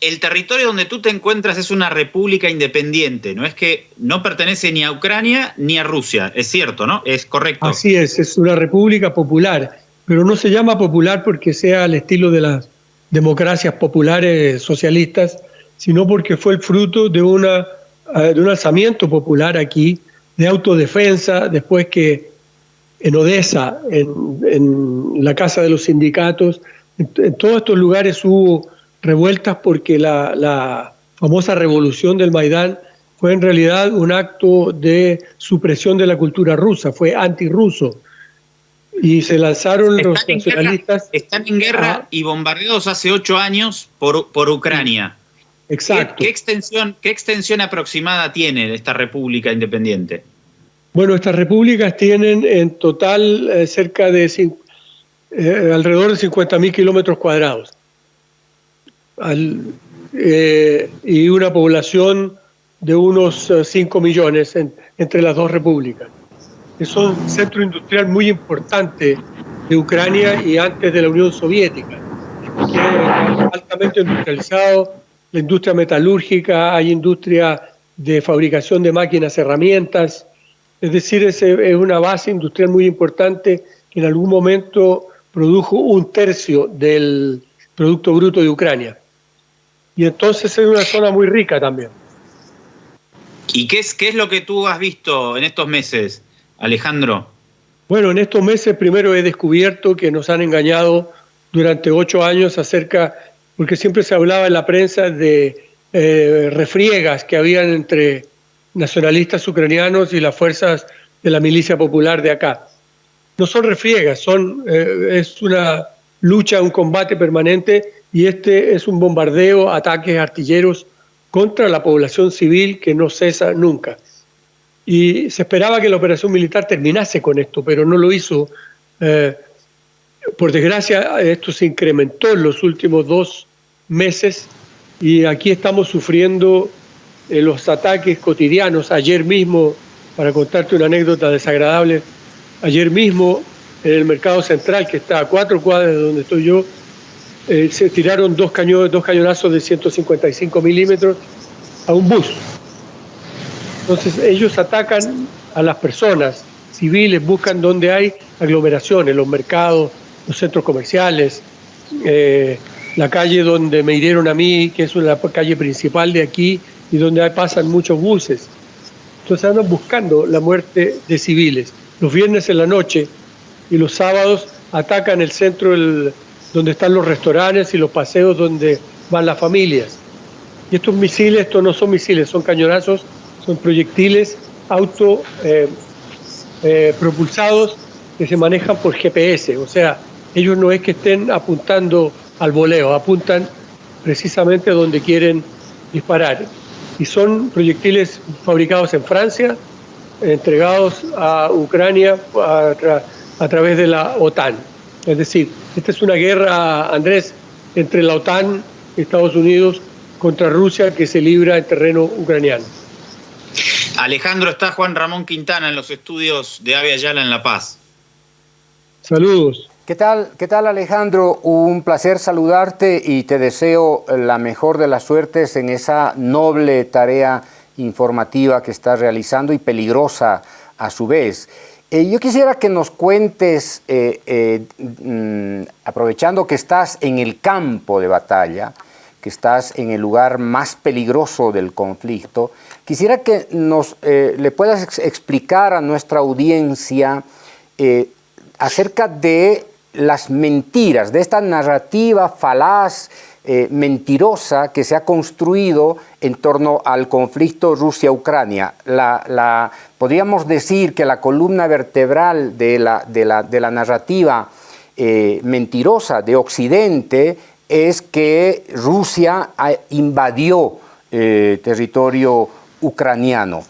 [SPEAKER 1] el, territorio donde tú te encuentras es una república independiente, no es que no pertenece ni a Ucrania ni a Rusia, es cierto, ¿no? Es correcto.
[SPEAKER 8] Así es, es una república popular, pero no se llama popular porque sea al estilo de las democracias populares socialistas, sino porque fue el fruto de, una, eh, de un alzamiento popular aquí, de autodefensa, después que en Odessa, en, la Casa de los Sindicatos, en todos estos lugares hubo revueltas porque la, famosa revolución del Maidán fue en realidad un acto de supresión de la cultura rusa, fue antirruso. y se lanzaron los
[SPEAKER 1] en
[SPEAKER 8] nacionalistas.
[SPEAKER 1] guerra, están en guerra y bombardeados hace ocho años por, por Ucrania. ¿Qué,
[SPEAKER 8] Exacto.
[SPEAKER 1] qué extensión, ¿Qué extensión aproximada tiene esta república independiente?
[SPEAKER 8] Bueno, estas repúblicas tienen en total eh, cerca de eh, alrededor de 50.000 kilómetros cuadrados Eh, y una población de unos eh, 5 millones en- entre las dos repúblicas. Es un centro industrial muy importante de Ucrania y antes de la Unión Soviética, altamente industrializado, la industria metalúrgica, hay industria de fabricación de máquinas, herramientas, es decir, es una base industrial muy importante que en algún momento produjo un tercio del Producto Bruto de Ucrania. Y entonces es una zona muy rica también.
[SPEAKER 1] ¿Y qué es, qué es lo que tú has visto en estos meses, Alejandro?
[SPEAKER 8] Bueno, en estos meses primero he descubierto que nos han engañado durante ocho años acerca, porque siempre se hablaba en la prensa de eh, refriegas que habían entre nacionalistas ucranianos y las fuerzas de la milicia popular de acá. No son refriegas, son, eh, es una lucha, un combate permanente y este es un bombardeo, ataques artilleros contra la población civil que no cesa nunca. Y se esperaba que la operación militar terminase con esto, pero no lo hizo. Eh, por desgracia, esto se incrementó en los últimos dos meses y aquí estamos sufriendo eh, los ataques cotidianos. Ayer mismo, para contarte una anécdota desagradable, ayer mismo en el mercado central, que está a cuatro cuadras de donde estoy yo, eh, se tiraron dos, cañones, dos cañonazos de 155 milímetros a un bus. Entonces ellos atacan a las personas civiles, buscan donde hay aglomeraciones, los mercados, los centros comerciales, eh, la calle donde me hirieron a mí, que es la calle principal de aquí y donde pasan muchos buses. Entonces andan buscando la muerte de civiles. Los viernes en la noche y los sábados atacan el centro el- donde están los restaurantes y los paseos donde van las familias. Y estos misiles, estos no son misiles, son cañonazos, son proyectiles auto eh, eh, que se manejan por GPS. O sea, ellos no es que estén apuntando al voleo, apuntan precisamente donde quieren disparar. Y son proyectiles fabricados en Francia, entregados a Ucrania a, a través de la OTAN. Es decir, esta es una guerra, Andrés, entre la OTAN y Estados Unidos contra Rusia que se libra en terreno ucraniano.
[SPEAKER 1] Alejandro, está Juan Ramón Quintana en los estudios de Ave Ayala en La Paz.
[SPEAKER 8] Saludos.
[SPEAKER 2] ¿Qué tal, ¿Qué tal Alejandro? Un placer saludarte y te deseo la mejor de las suertes en esa noble tarea informativa que estás realizando y peligrosa a su vez. Eh, yo quisiera que nos cuentes, eh, eh, mm, aprovechando que estás en el campo de batalla, que estás en el lugar más peligroso del conflicto, quisiera que nos le puedas ex- explicar a nuestra audiencia acerca de las mentiras, de esta narrativa falaz, eh, mentirosa que se ha construido en torno al conflicto Rusia-Ucrania. La, podríamos decir que la columna vertebral de la, de la- narrativa eh, mentirosa de Occidente es que Rusia ah, invadió eh, territorio ucraniano.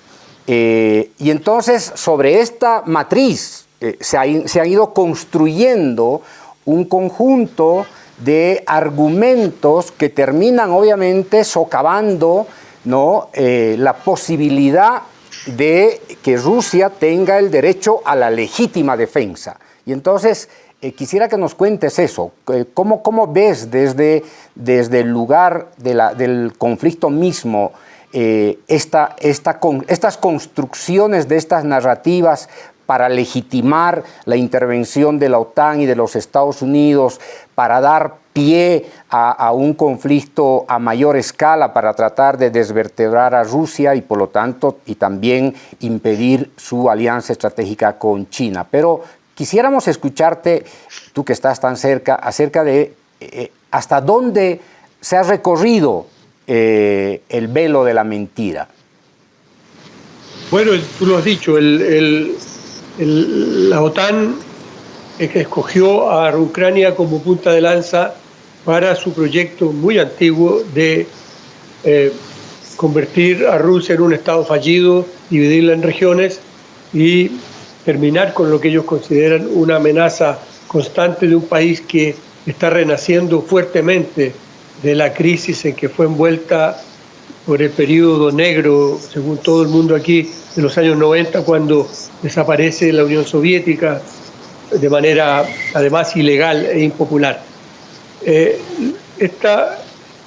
[SPEAKER 2] Eh, y entonces sobre esta matriz eh, se, ha, se ha ido construyendo un conjunto de argumentos que terminan obviamente socavando ¿no? Eh, la posibilidad de que Rusia tenga el derecho a la legítima defensa. Y entonces eh, quisiera que nos cuentes eso. eh, ¿Cómo, cómo ves desde, desde el lugar del conflicto mismo esta, esta estas construcciones de estas narrativas para legitimar la intervención de la OTAN y de los Estados Unidos, para dar pie a, un conflicto a mayor escala, para tratar de desvertebrar a Rusia y por lo tanto y también impedir su alianza estratégica con China. Pero quisiéramos escucharte, tú que estás tan cerca, acerca de eh, hasta dónde se ha recorrido eh, el velo de la mentira.
[SPEAKER 8] Bueno, tú lo has dicho, el- el- la OTAN escogió a Ucrania como punta de lanza para su proyecto muy antiguo de eh, convertir a Rusia en un Estado fallido, dividirla en regiones y terminar con lo que ellos consideran una amenaza constante de un país que está renaciendo fuertemente de la crisis en que fue envuelta por el periodo negro, según todo el mundo aquí, de los años 90, cuando desaparece la Unión Soviética de manera además ilegal e impopular. Eh, esta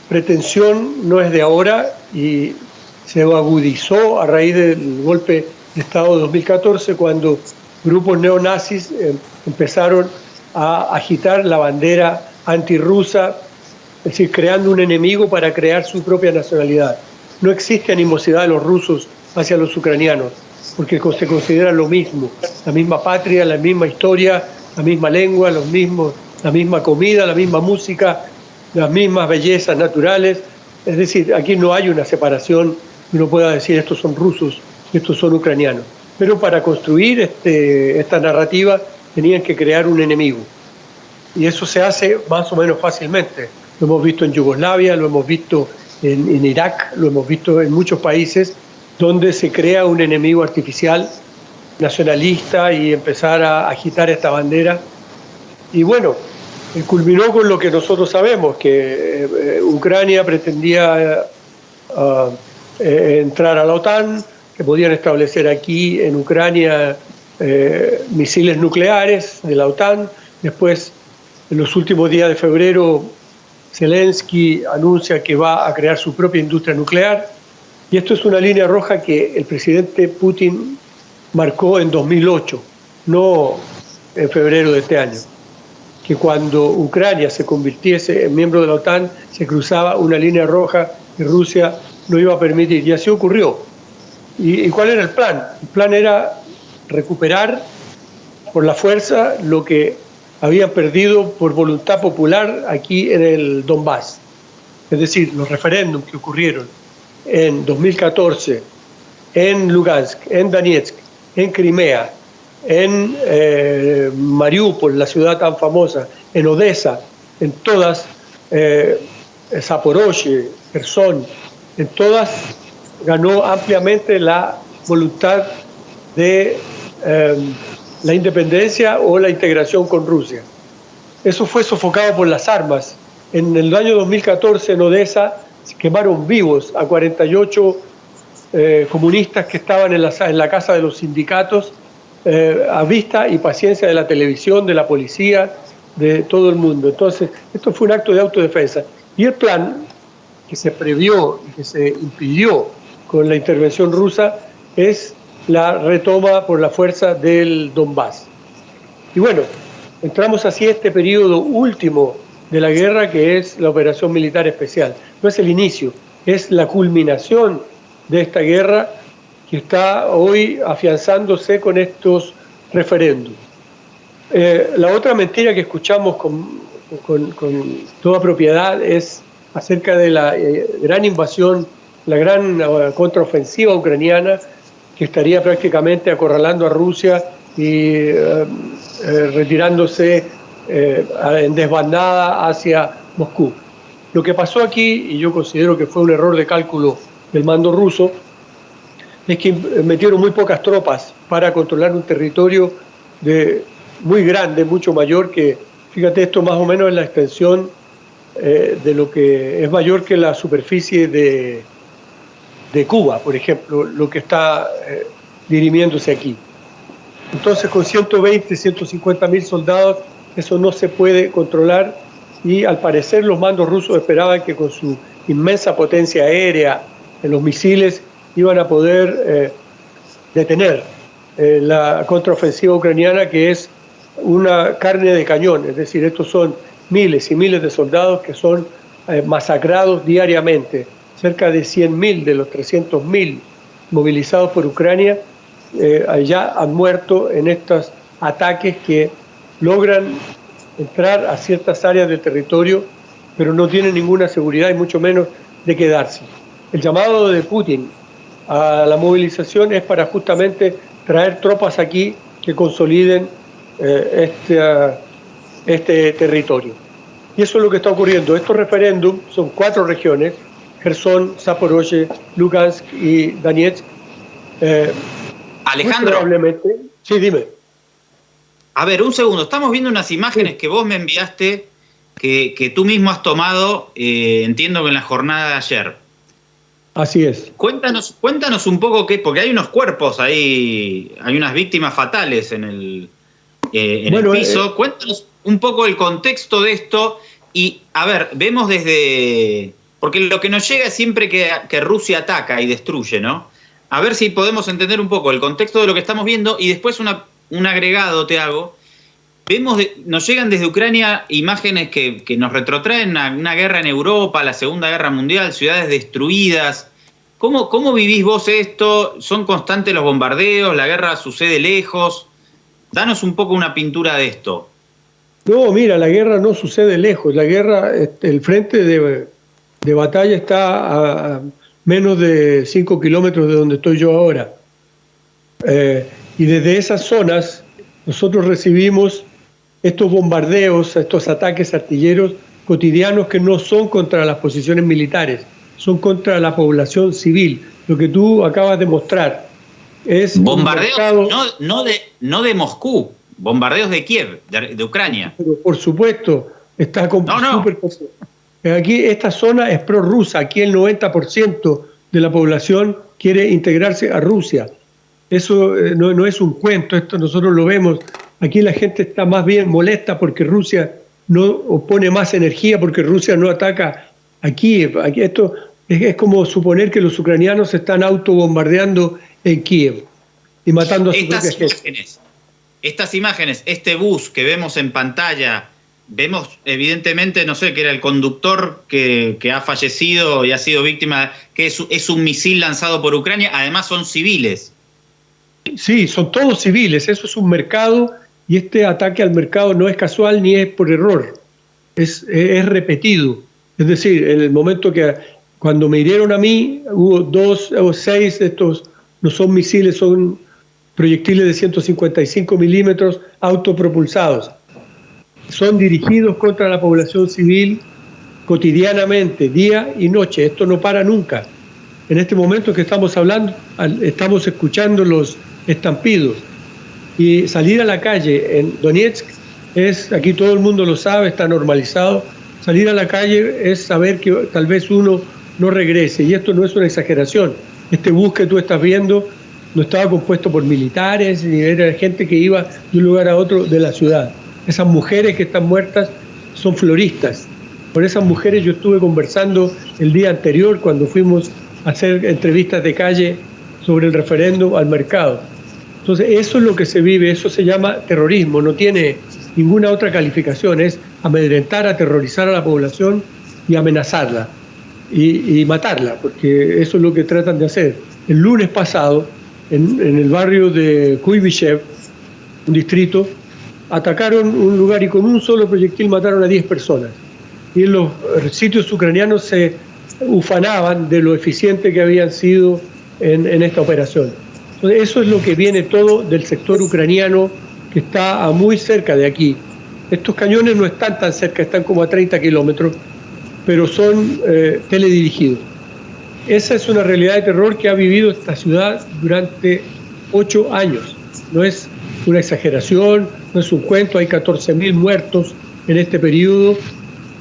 [SPEAKER 8] pretensión no es de ahora y se agudizó a raíz del golpe de Estado de 2014 cuando grupos neonazis eh, empezaron a agitar la bandera antirrusa, es decir, creando un enemigo para crear su propia nacionalidad. No existe animosidad de los rusos hacia los ucranianos, porque se considera lo mismo, la misma patria, la misma historia, la misma lengua, los mismos, la misma comida, la misma música, las mismas bellezas naturales. Es decir, aquí no hay una separación uno pueda decir estos son rusos y estos son ucranianos. Pero para construir este, esta narrativa tenían que crear un enemigo. Y eso se hace más o menos fácilmente. Lo hemos visto en Yugoslavia, lo hemos visto en, en Irak, lo hemos visto en muchos países donde se crea un enemigo artificial nacionalista y empezar a agitar esta bandera. Y bueno, eh, culminó con lo que nosotros sabemos, que eh, Ucrania pretendía eh, entrar a la OTAN, que podían establecer aquí en Ucrania misiles nucleares de la OTAN. Después, en los últimos días de febrero, Zelensky anuncia que va a crear su propia industria nuclear. Y esto es una línea roja que el presidente Putin marcó en 2008, no en febrero de este año, que cuando Ucrania se convirtiese en miembro de la OTAN se cruzaba una línea roja y Rusia no iba a permitir. Y así ocurrió. ¿Y, cuál era el plan? El plan era recuperar por la fuerza lo que habían perdido por voluntad popular aquí en el Donbass. Es decir, los referéndums que ocurrieron en 2014 en Lugansk, en Donetsk, en Crimea, en eh, Mariupol, la ciudad tan famosa, en Odessa, en todas, eh, Zaporozhye, Kherson, en todas ganó ampliamente la voluntad de eh, la independencia o la integración con Rusia. Eso fue sofocado por las armas. En el año 2014 en Odessa se quemaron vivos a 48 eh, comunistas que estaban en la, en la, casa de los sindicatos eh, a vista y paciencia de la televisión, de la policía, de todo el mundo. Entonces, esto fue un acto de autodefensa. Y el plan que se previó y que se impidió con la intervención rusa es la retoma por la fuerza del Donbass. Y bueno, entramos así a este periodo último de la guerra que es la operación militar especial. No es el inicio, es la culminación de esta guerra que está hoy afianzándose con estos referéndums. Eh, la otra mentira que escuchamos con, toda propiedad es acerca de la eh, gran invasión, la gran eh, contraofensiva ucraniana que estaría prácticamente acorralando a Rusia y retirándose en desbandada hacia Moscú. Lo que pasó aquí, y yo considero que fue un error de cálculo del mando ruso es que metieron muy pocas tropas para controlar un territorio de, muy grande, mucho mayor que, fíjate, esto más o menos es la extensión eh, de lo que es mayor que la superficie de, de Cuba, por ejemplo, lo que está eh, dirimiéndose aquí. Entonces, con 120, 150 mil soldados, eso no se puede controlar y al parecer los mandos rusos esperaban que con su inmensa potencia aérea, los misiles iban a poder eh, detener eh, la contraofensiva ucraniana, que es una carne de cañón, es decir, estos son miles y miles de soldados que son eh, masacrados diariamente. Cerca de 100.000 de los 300.000 movilizados por Ucrania ya han muerto en estos ataques que logran entrar a ciertas áreas del territorio, pero no tienen ninguna seguridad y mucho menos de quedarse. El llamado de Putin a la movilización es para justamente traer tropas aquí que consoliden eh, este, ah, este territorio. Y eso es lo que está ocurriendo. Estos referéndums son cuatro regiones, Gerson, Zaporozhye, Lugansk y Donetsk. Eh,
[SPEAKER 1] Alejandro.
[SPEAKER 8] Probablemente. Sí, dime.
[SPEAKER 1] A ver, un segundo. Estamos viendo unas imágenes que vos me enviaste, que, que tú mismo has tomado, eh, entiendo que en la jornada de ayer.
[SPEAKER 8] Así es.
[SPEAKER 1] Cuéntanos, cuéntanos un poco qué, porque hay unos cuerpos ahí, hay unas víctimas fatales en el, eh, en el piso.
[SPEAKER 8] eh,
[SPEAKER 1] cuéntanos un poco el contexto de esto y, a ver, vemos desde... Porque lo que nos llega es siempre que, que Rusia ataca y destruye, ¿no? A ver si podemos entender un poco el contexto de lo que estamos viendo y después una, un agregado te hago. Vemos, nos llegan desde Ucrania imágenes que, nos retrotraen a una guerra en Europa, la Segunda Guerra Mundial, ciudades destruidas. ¿Cómo, ¿Cómo vivís vos esto? ¿Son constantes los bombardeos? ¿La guerra sucede lejos? Danos un poco una pintura de esto.
[SPEAKER 8] No, mira, la guerra no sucede lejos. La guerra, el frente de, de batalla está a, a menos de 5 kilómetros de donde estoy yo ahora. Eh, y desde esas zonas nosotros recibimos estos bombardeos, estos ataques artilleros cotidianos que no son contra las posiciones militares, son contra la población civil. Lo que tú acabas de mostrar es
[SPEAKER 1] Bombardeos
[SPEAKER 8] mercado-
[SPEAKER 1] no, no, de, no de Moscú, bombardeos de Kiev, de, de Ucrania.
[SPEAKER 8] Pero por supuesto, está con
[SPEAKER 1] No,
[SPEAKER 8] Aquí esta zona es prorrusa, aquí el 90% de la población quiere integrarse a Rusia. Eso eh, no, no es un cuento, esto nosotros lo vemos. Aquí la gente está más bien molesta porque Rusia no opone más energía, porque Rusia no ataca a Kiev. Aquí esto es, es como suponer que los ucranianos se están autobombardeando en Kiev y matando a su propia
[SPEAKER 1] Estas
[SPEAKER 8] gente.
[SPEAKER 1] imágenes, estas imágenes, este bus que vemos en pantalla, vemos evidentemente, no sé, que era el conductor que, que ha fallecido y ha sido víctima, que es, es un misil lanzado por Ucrania, además son civiles.
[SPEAKER 8] Sí, son todos civiles, eso es un mercado y este ataque al mercado no es casual ni es por error, es, repetido. Es decir, en el momento que cuando me hirieron a mí, hubo dos o seis de estos, no son misiles, son proyectiles de 155 milímetros autopropulsados. Son dirigidos contra la población civil cotidianamente, día y noche. Esto no para nunca. En este momento que estamos hablando, estamos escuchando los estampidos. Y salir a la calle en Donetsk es, aquí todo el mundo lo sabe, está normalizado. Salir a la calle es saber que tal vez uno no regrese. Y esto no es una exageración. Este bus que tú estás viendo no estaba compuesto por militares, ni era gente que iba de un lugar a otro de la ciudad. Esas mujeres que están muertas son floristas. Con esas mujeres yo estuve conversando el día anterior cuando fuimos hacer entrevistas de calle sobre el referéndum al mercado. Entonces, eso es lo que se vive, eso se llama terrorismo, no tiene ninguna otra calificación, es amedrentar, aterrorizar a la población y amenazarla y, y matarla, porque eso es lo que tratan de hacer. El lunes pasado, en, en el barrio de Kuibychev, un distrito, atacaron un lugar y con un solo proyectil mataron a 10 personas. Y en los sitios ucranianos se ufanaban de lo eficiente que habían sido en, en esta operación. Entonces, eso es lo que viene todo del sector ucraniano que está a muy cerca de aquí. Estos cañones no están tan cerca, están como a 30 kilómetros, pero son eh, teledirigidos. Esa es una realidad de terror que ha vivido esta ciudad durante ocho años. No es una exageración, no es un cuento, hay 14.000 muertos en este periodo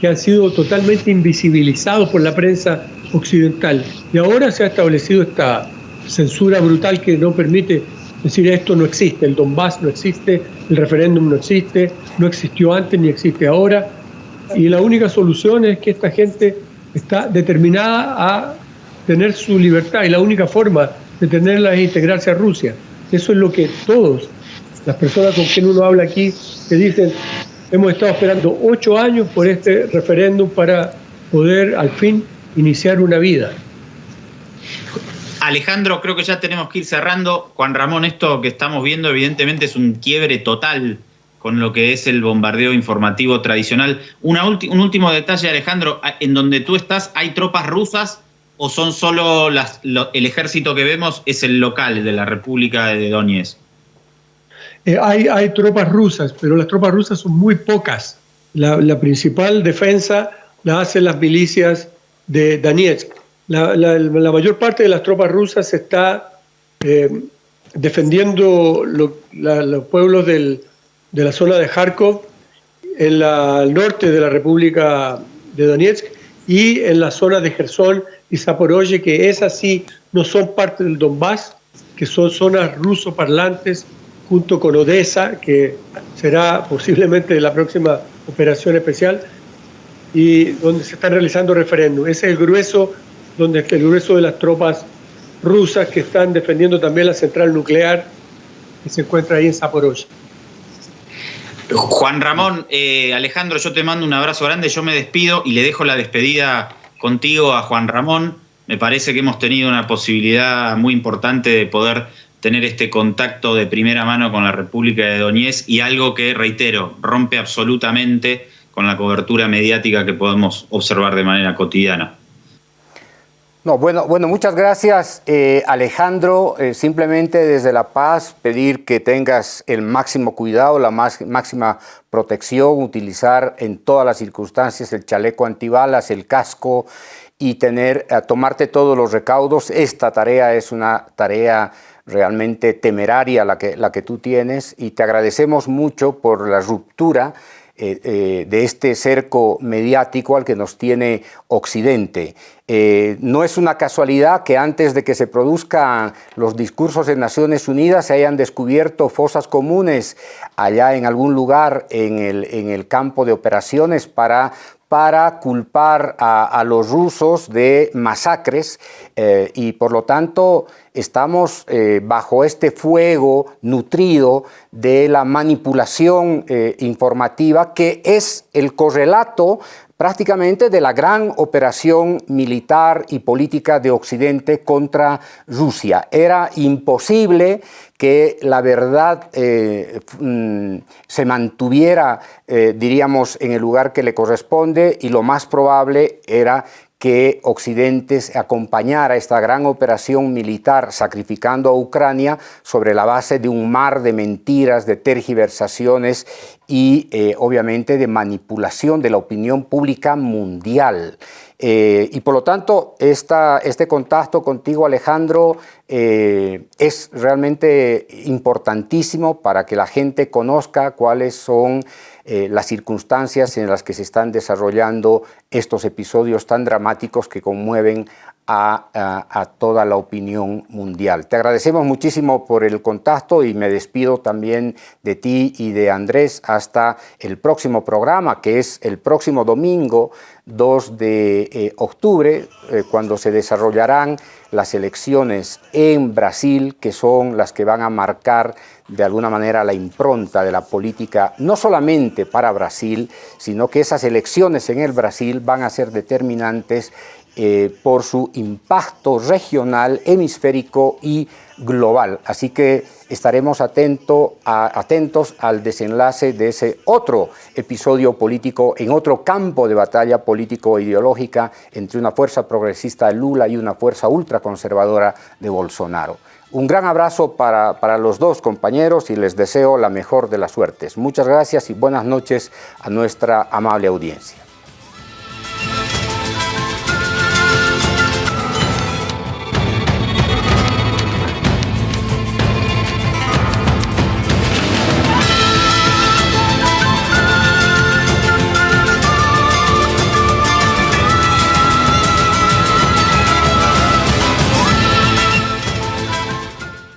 [SPEAKER 8] que han sido totalmente invisibilizados por la prensa occidental. Y ahora se ha establecido esta censura brutal que no permite decir esto no existe, el Donbass no existe, el referéndum no existe, no existió antes ni existe ahora. Y la única solución es que esta gente está determinada a tener su libertad y la única forma de tenerla es integrarse a Rusia. Eso es lo que todos, las personas con quien uno habla aquí, te dicen, hemos estado esperando ocho años por este referéndum para poder al fin iniciar una vida.
[SPEAKER 1] Alejandro, creo que ya tenemos que ir cerrando. Juan Ramón, esto que estamos viendo evidentemente es un quiebre total con lo que es el bombardeo informativo tradicional. Un último detalle, Alejandro, ¿en donde tú estás hay tropas rusas o son solo las, el ejército que vemos es el local de la República de Donetsk?
[SPEAKER 8] Eh, hay, hay tropas rusas, pero las tropas rusas son muy pocas. La, la principal defensa la hacen las milicias de Donetsk. La, la, la mayor parte de las tropas rusas está eh, defendiendo lo, los pueblos del, de la zona de Kharkov, en la, el norte de la República de Donetsk y en la zona de Gerson y Zaporozhye, que esas sí no son parte del Donbass, que son zonas ruso parlantes, junto con Odessa, que será posiblemente la próxima operación especial, y donde se están realizando referéndums. Ese es el grueso, donde el grueso de las tropas rusas que están defendiendo también la central nuclear que se encuentra ahí en Zaporozhye.
[SPEAKER 1] Juan Ramón, eh, Alejandro, yo te mando un abrazo grande, yo me despido y le dejo la despedida contigo a Juan Ramón. Me parece que hemos tenido una posibilidad muy importante de poder tener este contacto de primera mano con la República de Doñez y algo que, reitero, rompe absolutamente con la cobertura mediática que podemos observar de manera cotidiana.
[SPEAKER 2] No, bueno, bueno, muchas gracias eh, Alejandro. Eh, simplemente desde La Paz pedir que tengas el máximo cuidado, la más, máxima protección, utilizar en todas las circunstancias el chaleco antibalas, el casco y tener, eh, tomarte todos los recaudos. Esta tarea es una tarea realmente temeraria la que, la que tú tienes y te agradecemos mucho por la ruptura eh, eh, de este cerco mediático al que nos tiene Occidente. Eh, no es una casualidad que antes de que se produzcan los discursos en Naciones Unidas se hayan descubierto fosas comunes allá en algún lugar en el, en el campo de operaciones para para culpar a, los rusos de masacres y por lo tanto estamos eh, bajo este fuego nutrido de la manipulación eh, informativa que es el correlato prácticamente de la gran operación militar y política de Occidente contra Rusia. Era imposible que la verdad eh, mm, se mantuviera, eh, diríamos, en el lugar que le corresponde y lo más probable era que Occidente acompañara esta gran operación militar sacrificando a Ucrania sobre la base de un mar de mentiras, de tergiversaciones y eh, obviamente de manipulación de la opinión pública mundial. Eh, y por lo tanto, esta, este contacto contigo, Alejandro, es realmente importantísimo para que la gente conozca cuáles son eh, las circunstancias en las que se están desarrollando estos episodios tan dramáticos que conmueven a, toda la opinión mundial. Te agradecemos muchísimo por el contacto y me despido también de ti y de Andrés hasta el próximo programa, que es el próximo domingo 2 de eh, octubre, eh, cuando se desarrollarán las elecciones en Brasil, que son las que van a marcar de alguna manera la impronta de la política, no solamente para Brasil, sino que esas elecciones en el Brasil van a ser determinantes eh, por su impacto regional, hemisférico y global. Así que estaremos atento atentos al desenlace de ese otro episodio político en otro campo de batalla político-ideológica entre una fuerza progresista de Lula y una fuerza ultraconservadora de Bolsonaro. Un gran abrazo para, para, los dos compañeros y les deseo la mejor de las suertes. Muchas gracias y buenas noches a nuestra amable audiencia.